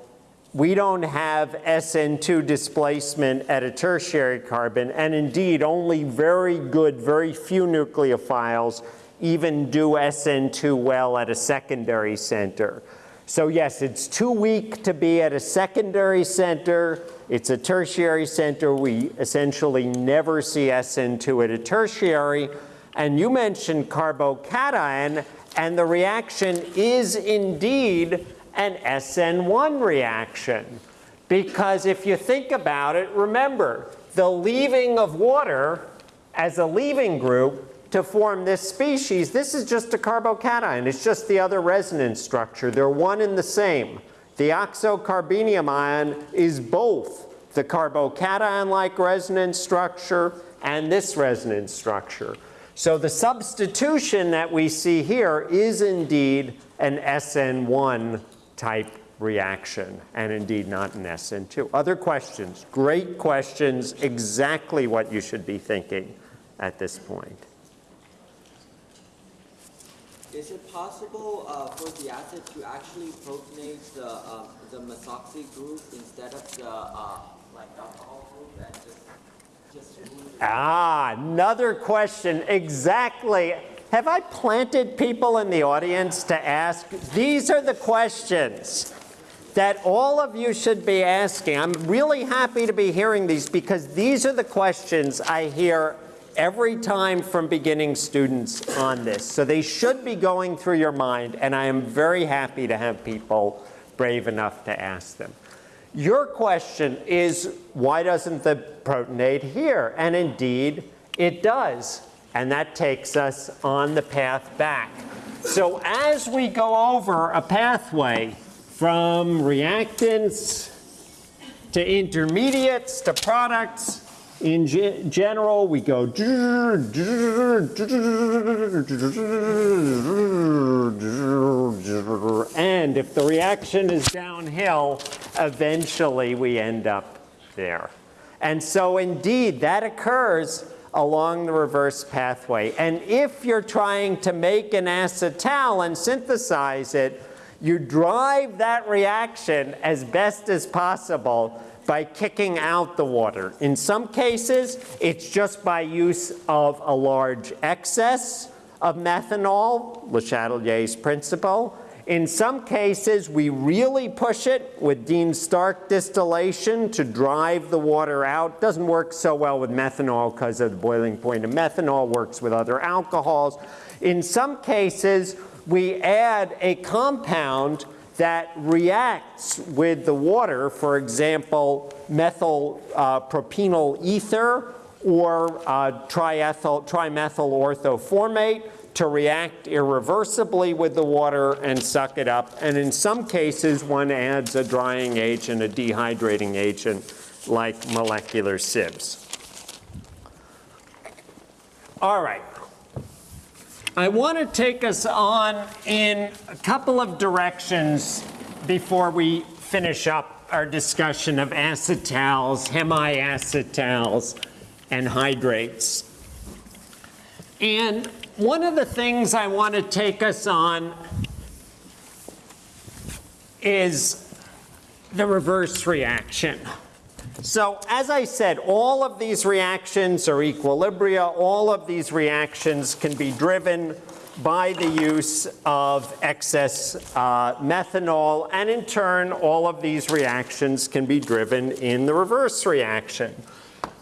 we don't have SN2 displacement at a tertiary carbon, and indeed only very good, very few nucleophiles even do SN2 well at a secondary center. So yes, it's too weak to be at a secondary center. It's a tertiary center. We essentially never see SN2 at a tertiary. And you mentioned carbocation, and the reaction is indeed an SN1 reaction. Because if you think about it, remember, the leaving of water as a leaving group to form this species, this is just a carbocation. It's just the other resonance structure. They're one and the same. The oxocarbenium ion is both the carbocation-like resonance structure and this resonance structure. So the substitution that we see here is indeed an SN1 type reaction, and indeed not an SN2. Other questions? Great questions, exactly what you should be thinking at this point. Is it possible uh, for the acid to actually protonate the um, the methoxy group instead of the uh, like alcohol group and just just? Ah, another question, exactly. Have I planted people in the audience to ask? These are the questions that all of you should be asking. I'm really happy to be hearing these because these are the questions I hear every time from beginning students on this. So they should be going through your mind, and I am very happy to have people brave enough to ask them. Your question is, why doesn't the protonate here? And indeed, it does. And that takes us on the path back. So as we go over a pathway from reactants to intermediates to products, in ge- general, we go and if the reaction is downhill, eventually we end up there. And so indeed, that occurs along the reverse pathway. And if you're trying to make an acetal and synthesize it, you drive that reaction as best as possible by kicking out the water. In some cases, it's just by use of a large excess of methanol, Le Chatelier's principle. In some cases, we really push it with Dean-Stark distillation to drive the water out. Doesn't work so well with methanol because of the boiling point of methanol, works with other alcohols. In some cases, we add a compound that reacts with the water, for example, methyl uh, propenyl ether or uh, triethyl, trimethyl orthoformate to react irreversibly with the water and suck it up. And in some cases, one adds a drying agent, a dehydrating agent, like molecular sieves. All right. I want to take us on in a couple of directions before we finish up our discussion of acetals, hemiacetals, and hydrates. And one of the things I want to take us on is the reverse reaction. So as I said, all of these reactions are equilibria. All of these reactions can be driven by the use of excess uh, methanol. And in turn, all of these reactions can be driven in the reverse reaction.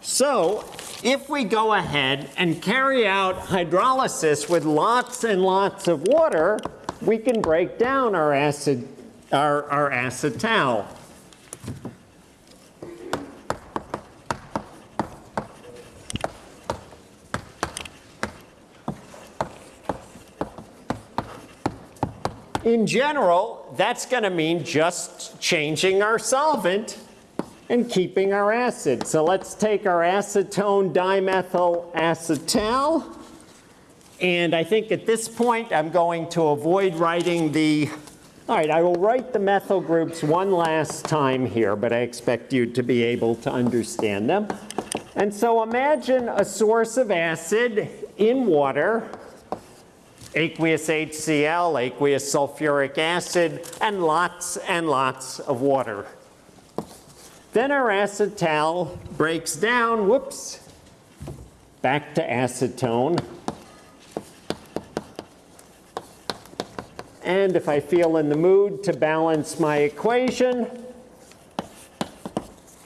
So if we go ahead and carry out hydrolysis with lots and lots of water, we can break down our acid, our, our acetal. In general, that's going to mean just changing our solvent and keeping our acid. So let's take our acetone dimethyl acetal. And I think at this point, I'm going to avoid writing the, all right, I will write the methyl groups one last time here, but I expect you to be able to understand them. And so imagine a source of acid in water, aqueous HCl, aqueous sulfuric acid, and lots and lots of water. Then our acetal breaks down, whoops, back to acetone. And if I feel in the mood to balance my equation,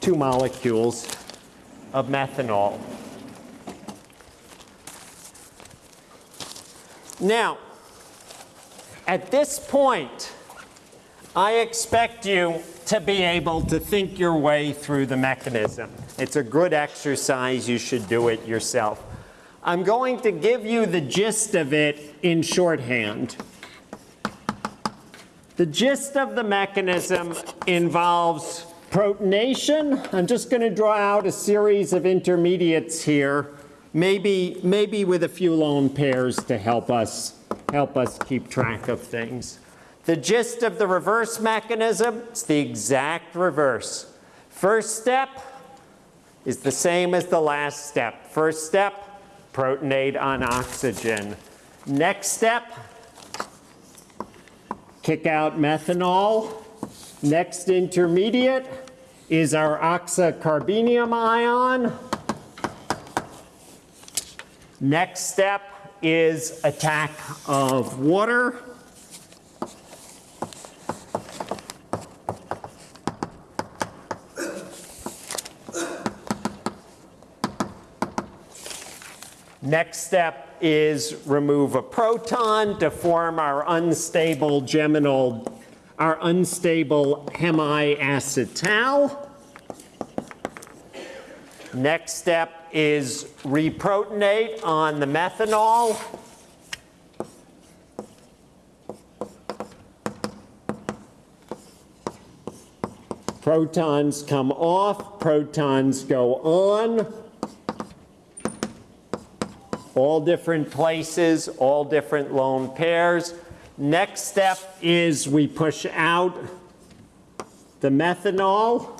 two molecules of methanol. Now, at this point, I expect you to be able to think your way through the mechanism. It's a good exercise. You should do it yourself. I'm going to give you the gist of it in shorthand. The gist of the mechanism involves protonation. I'm just going to draw out a series of intermediates here, maybe, maybe with a few lone pairs to help us, help us keep track of things. The gist of the reverse mechanism, it's the exact reverse. First step is the same as the last step. First step, protonate on oxygen. Next step, kick out methanol. Next intermediate is our oxocarbenium ion. Next step is attack of water. Next step is remove a proton to form our unstable geminal, our unstable hemiacetal. Next step is reprotonate on the methanol. Protons come off, protons go on all different places, all different lone pairs. Next step is we push out the methanol.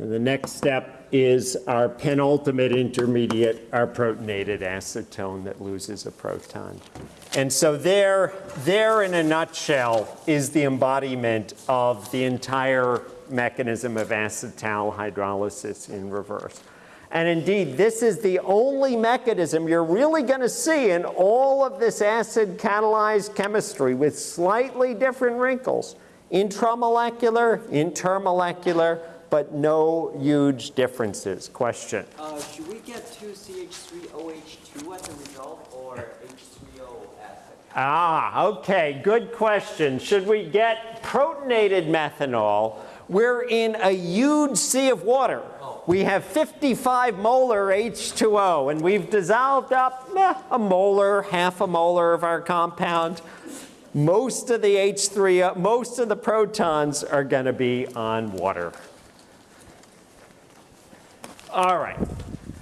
And the next step is our penultimate intermediate, our protonated acetone that loses a proton. And so there, there in a nutshell is the embodiment of the entire mechanism of acetal hydrolysis in reverse. And indeed, this is the only mechanism you're really going to see in all of this acid catalyzed chemistry with slightly different wrinkles. Intramolecular, intermolecular, but no huge differences. Question? Uh, should we get 2CH3OH2 as a result or H3O as a Ah, okay, good question. Should we get protonated methanol? We're in a huge sea of water. We have 55 molar H2O, and we've dissolved up eh, a molar, half a molar of our compound. Most of the H3O, most of the protons are going to be on water. All right,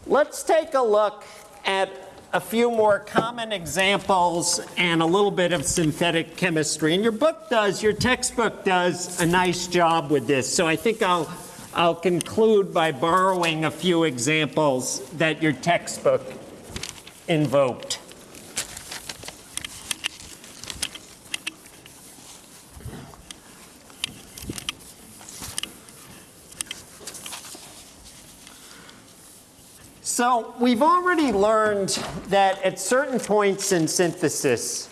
let's take a look at a few more common examples and a little bit of synthetic chemistry. And your book does, your textbook does a nice job with this. So I think I'll, I'll conclude by borrowing a few examples that your textbook invoked. So we've already learned that at certain points in synthesis,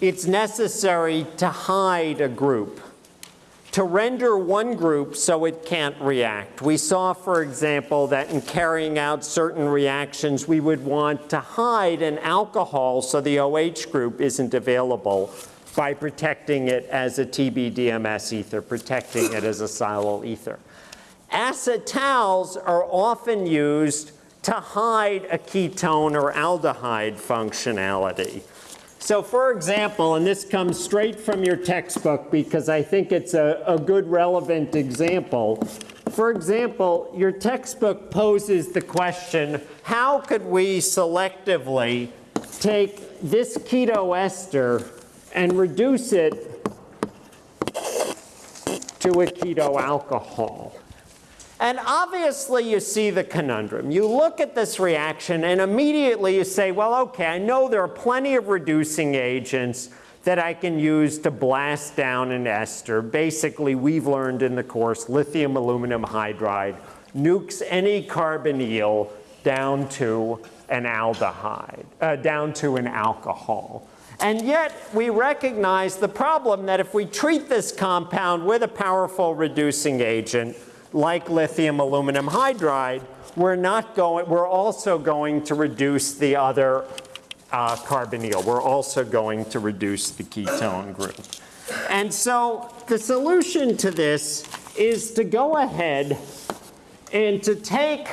it's necessary to hide a group, to render one group so it can't react. We saw, for example, that in carrying out certain reactions, we would want to hide an alcohol so the OH group isn't available by protecting it as a TBDMS ether, protecting it as a silyl ether. Acetals are often used to hide a ketone or aldehyde functionality. So for example, and this comes straight from your textbook because I think it's a, a good relevant example. For example, your textbook poses the question, how could we selectively take this keto ester and reduce it to a keto alcohol? And obviously you see the conundrum. You look at this reaction and immediately you say, well, okay, I know there are plenty of reducing agents that I can use to blast down an ester. Basically, we've learned in the course lithium aluminum hydride nukes any carbonyl down to an aldehyde, uh, down to an alcohol. And yet we recognize the problem that if we treat this compound with a powerful reducing agent, like lithium aluminum hydride, we're not going, we're also going to reduce the other uh, carbonyl. We're also going to reduce the ketone group. And so the solution to this is to go ahead and to take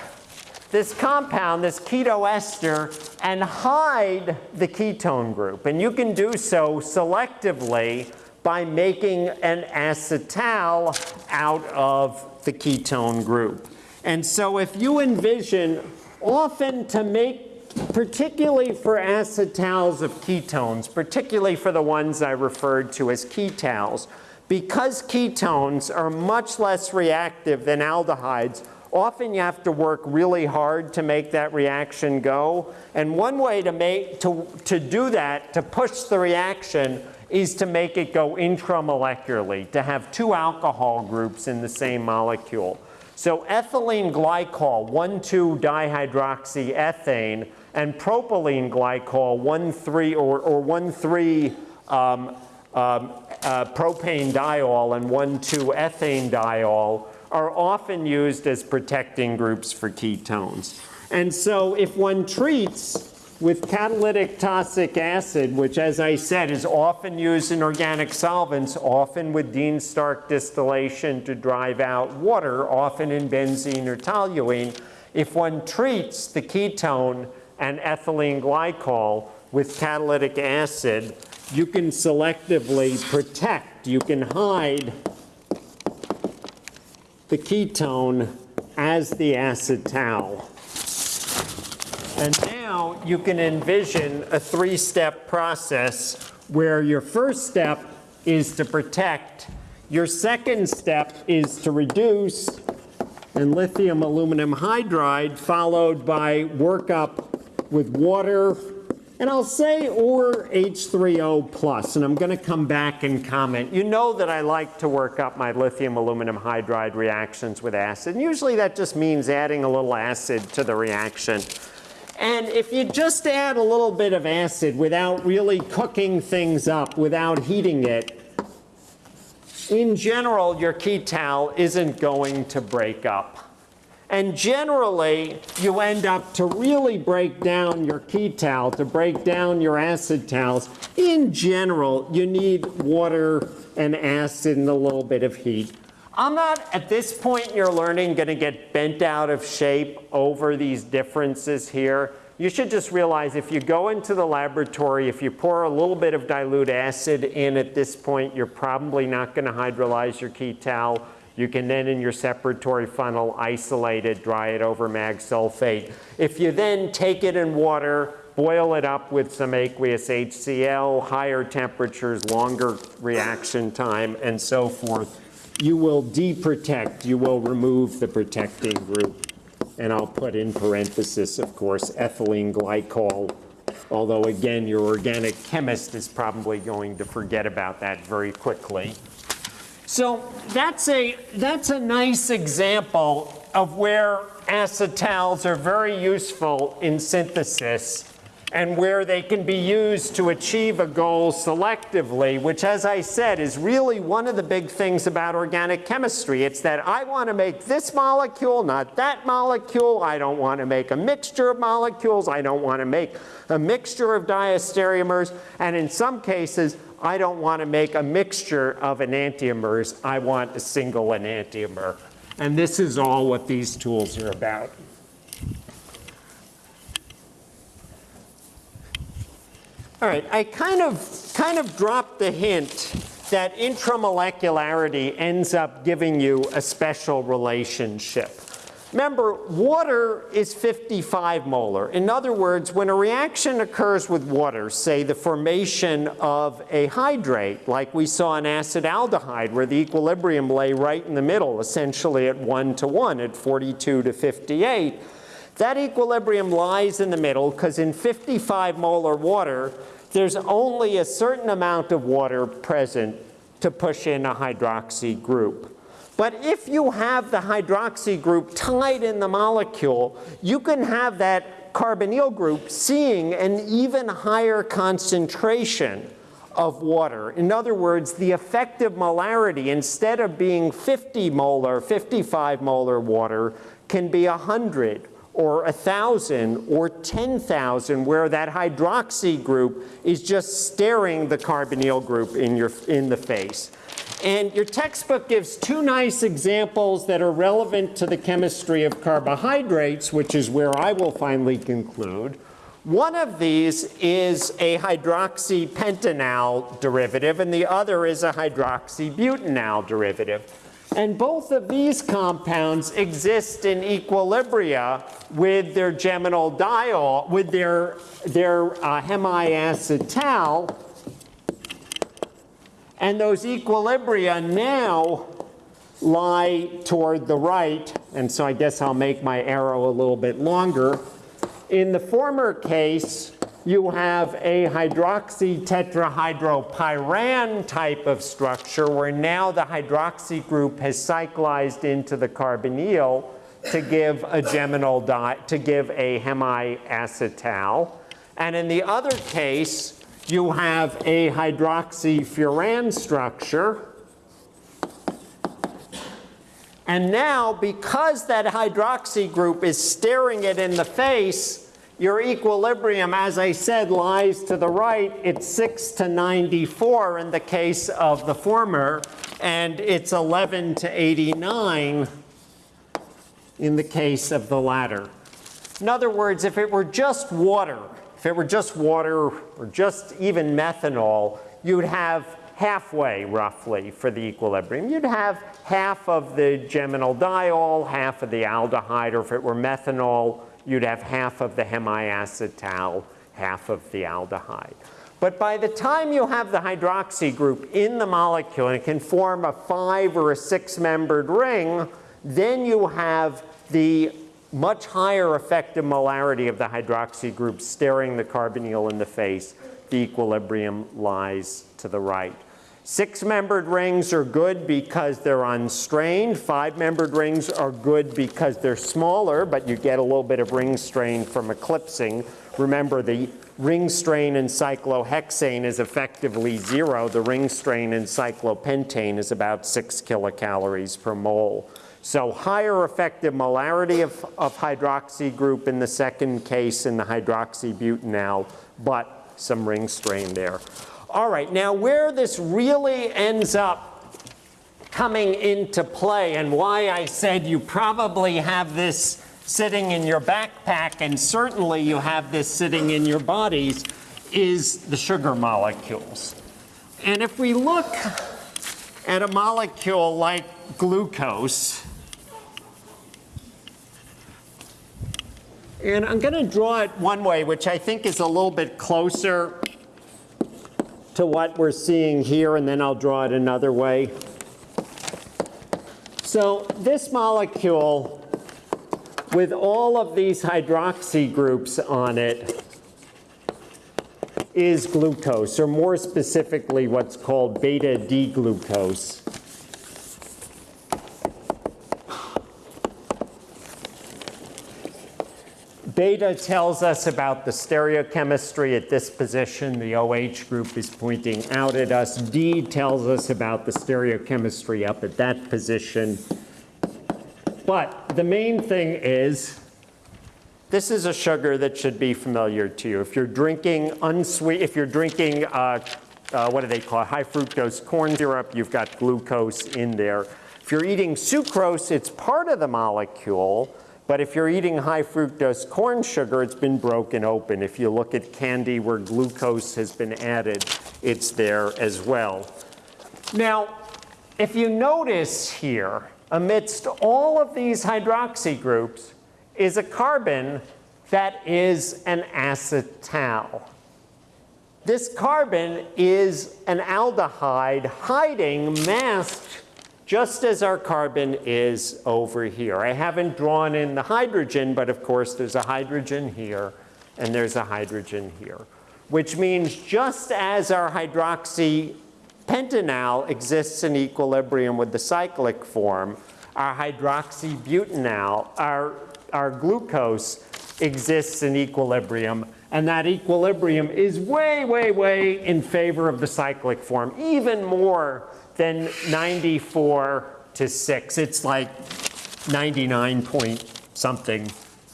this compound, this ketoester, and hide the ketone group. And you can do so selectively by making an acetal out of the ketone group. And so if you envision often to make, particularly for acetals of ketones, particularly for the ones I referred to as ketals, because ketones are much less reactive than aldehydes, often you have to work really hard to make that reaction go. And one way to, make, to, to do that, to push the reaction, is to make it go intramolecularly, to have two alcohol groups in the same molecule. So ethylene glycol, 1,2-dihydroxyethane, and propylene glycol, 1,3 or, or 1,3 um, um, uh, propane diol and 1,2-ethane diol are often used as protecting groups for ketones. And so if one treats with catalytic tosic acid, which as I said is often used in organic solvents, often with Dean Stark distillation to drive out water, often in benzene or toluene, if one treats the ketone and ethylene glycol with catalytic acid, you can selectively protect, you can hide the ketone as the acetal. And now you can envision a three-step process where your first step is to protect, your second step is to reduce, and lithium aluminum hydride followed by workup with water, and I'll say or H3O plus, and I'm going to come back and comment. You know that I like to work up my lithium aluminum hydride reactions with acid, and usually that just means adding a little acid to the reaction. And if you just add a little bit of acid without really cooking things up, without heating it, in general, your ketal isn't going to break up. And generally, you end up to really break down your ketal, to break down your acetals. In general, you need water and acid and a little bit of heat. I'm not, at this point in your learning, going to get bent out of shape over these differences here. You should just realize if you go into the laboratory, if you pour a little bit of dilute acid in at this point, you're probably not going to hydrolyze your ketal. You can then, in your separatory funnel, isolate it, dry it over mag sulfate. If you then take it in water, boil it up with some aqueous HCl, higher temperatures, longer reaction time, and so forth, you will deprotect, you will remove the protecting group. And I'll put in parenthesis, of course, ethylene glycol, although again, your organic chemist is probably going to forget about that very quickly. So that's a, that's a nice example of where acetals are very useful in synthesis and where they can be used to achieve a goal selectively, which as I said is really one of the big things about organic chemistry. It's that I want to make this molecule, not that molecule. I don't want to make a mixture of molecules. I don't want to make a mixture of diastereomers. And in some cases, I don't want to make a mixture of enantiomers. I want a single enantiomer. And this is all what these tools are about. All right, I kind of, kind of dropped the hint that intramolecularity ends up giving you a special relationship. Remember, water is 55 molar. In other words, when a reaction occurs with water, say the formation of a hydrate, like we saw in acetaldehyde, where the equilibrium lay right in the middle, essentially at 1 to 1, at 42 to 58, that equilibrium lies in the middle because in 55 molar water, there's only a certain amount of water present to push in a hydroxy group. But if you have the hydroxy group tied in the molecule, you can have that carbonyl group seeing an even higher concentration of water. In other words, the effective molarity, instead of being 50 molar, 55 molar water, can be 100 or 1,000 or 10,000 where that hydroxy group is just staring the carbonyl group in, your, in the face. And your textbook gives two nice examples that are relevant to the chemistry of carbohydrates, which is where I will finally conclude. One of these is a hydroxypentanal derivative, and the other is a hydroxybutanal derivative. And both of these compounds exist in equilibria with their geminal diol, with their, their uh, hemiacetal. And those equilibria now lie toward the right. And so I guess I'll make my arrow a little bit longer. In the former case, you have a hydroxy tetrahydropyran type of structure where now the hydroxy group has cyclized into the carbonyl to give a geminal di to give a hemiacetal. And in the other case, you have a hydroxyfuran structure. And now, because that hydroxy group is staring it in the face, your equilibrium, as I said, lies to the right. It's 6 to 94 in the case of the former, and it's 11 to 89 in the case of the latter. In other words, if it were just water, if it were just water or just even methanol, you'd have halfway roughly for the equilibrium. You'd have half of the geminal diol, half of the aldehyde, or if it were methanol, you'd have half of the hemiacetal, half of the aldehyde. But by the time you have the hydroxy group in the molecule and it can form a five or a six membered ring, then you have the much higher effective molarity of the hydroxy group staring the carbonyl in the face. The equilibrium lies to the right. Six-membered rings are good because they're unstrained. Five-membered rings are good because they're smaller, but you get a little bit of ring strain from eclipsing. Remember, the ring strain in cyclohexane is effectively zero. The ring strain in cyclopentane is about six kilocalories per mole. So higher effective molarity of, of hydroxy group in the second case in the hydroxybutanal, but some ring strain there. All right, now where this really ends up coming into play and why I said you probably have this sitting in your backpack and certainly you have this sitting in your bodies is the sugar molecules. And if we look at a molecule like glucose, and I'm going to draw it one way, which I think is a little bit closer to what we're seeing here, and then I'll draw it another way. So this molecule, with all of these hydroxy groups on it, is glucose, or more specifically what's called beta-D Beta tells us about the stereochemistry at this position. The OH group is pointing out at us. D tells us about the stereochemistry up at that position. But the main thing is, this is a sugar that should be familiar to you. If you're drinking unsweet, if you're drinking, uh, uh, what do they call it, high fructose corn syrup, you've got glucose in there. If you're eating sucrose, it's part of the molecule, but if you're eating high fructose corn sugar, it's been broken open. If you look at candy where glucose has been added, it's there as well. Now, if you notice here, amidst all of these hydroxy groups is a carbon that is an acetal. This carbon is an aldehyde hiding, masked, just as our carbon is over here. I haven't drawn in the hydrogen, but of course there's a hydrogen here and there's a hydrogen here, which means just as our hydroxy pentanal exists in equilibrium with the cyclic form, our hydroxybutanal, our, our glucose exists in equilibrium, and that equilibrium is way, way, way in favor of the cyclic form, even more than 94 to 6. It's like 99 point something,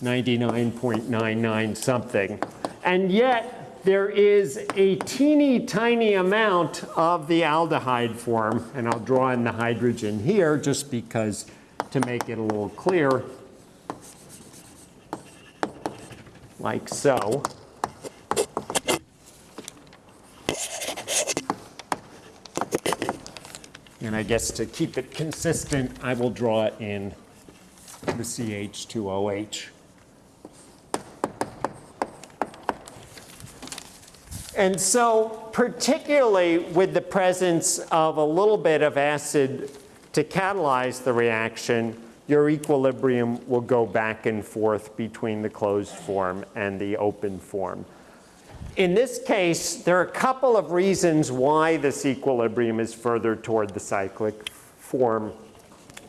99.99 something. And yet, there is a teeny tiny amount of the aldehyde form, and I'll draw in the hydrogen here just because to make it a little clear, like so. And I guess to keep it consistent, I will draw it in the CH2OH. And so particularly with the presence of a little bit of acid to catalyze the reaction, your equilibrium will go back and forth between the closed form and the open form. In this case, there are a couple of reasons why this equilibrium is further toward the cyclic form.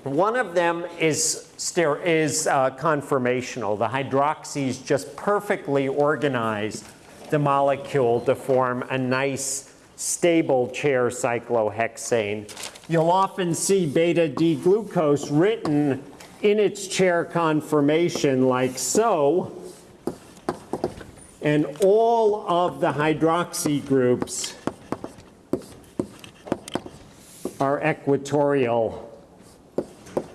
One of them is, is uh, conformational. The hydroxys just perfectly organize the molecule to form a nice stable chair cyclohexane. You'll often see beta D glucose written in its chair conformation like so. And all of the hydroxy groups are equatorial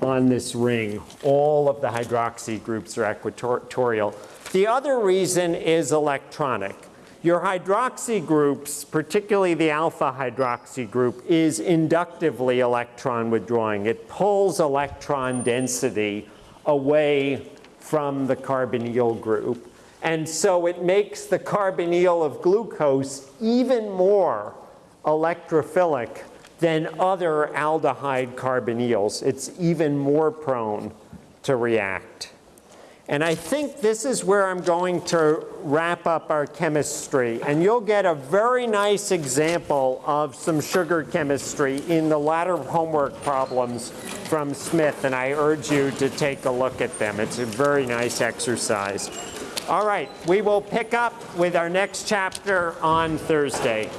on this ring. All of the hydroxy groups are equatorial. The other reason is electronic. Your hydroxy groups, particularly the alpha hydroxy group, is inductively electron withdrawing. It pulls electron density away from the carbonyl group. And so it makes the carbonyl of glucose even more electrophilic than other aldehyde carbonyls. It's even more prone to react. And I think this is where I'm going to wrap up our chemistry. And you'll get a very nice example of some sugar chemistry in the latter homework problems from Smith. And I urge you to take a look at them. It's a very nice exercise. All right, we will pick up with our next chapter on Thursday.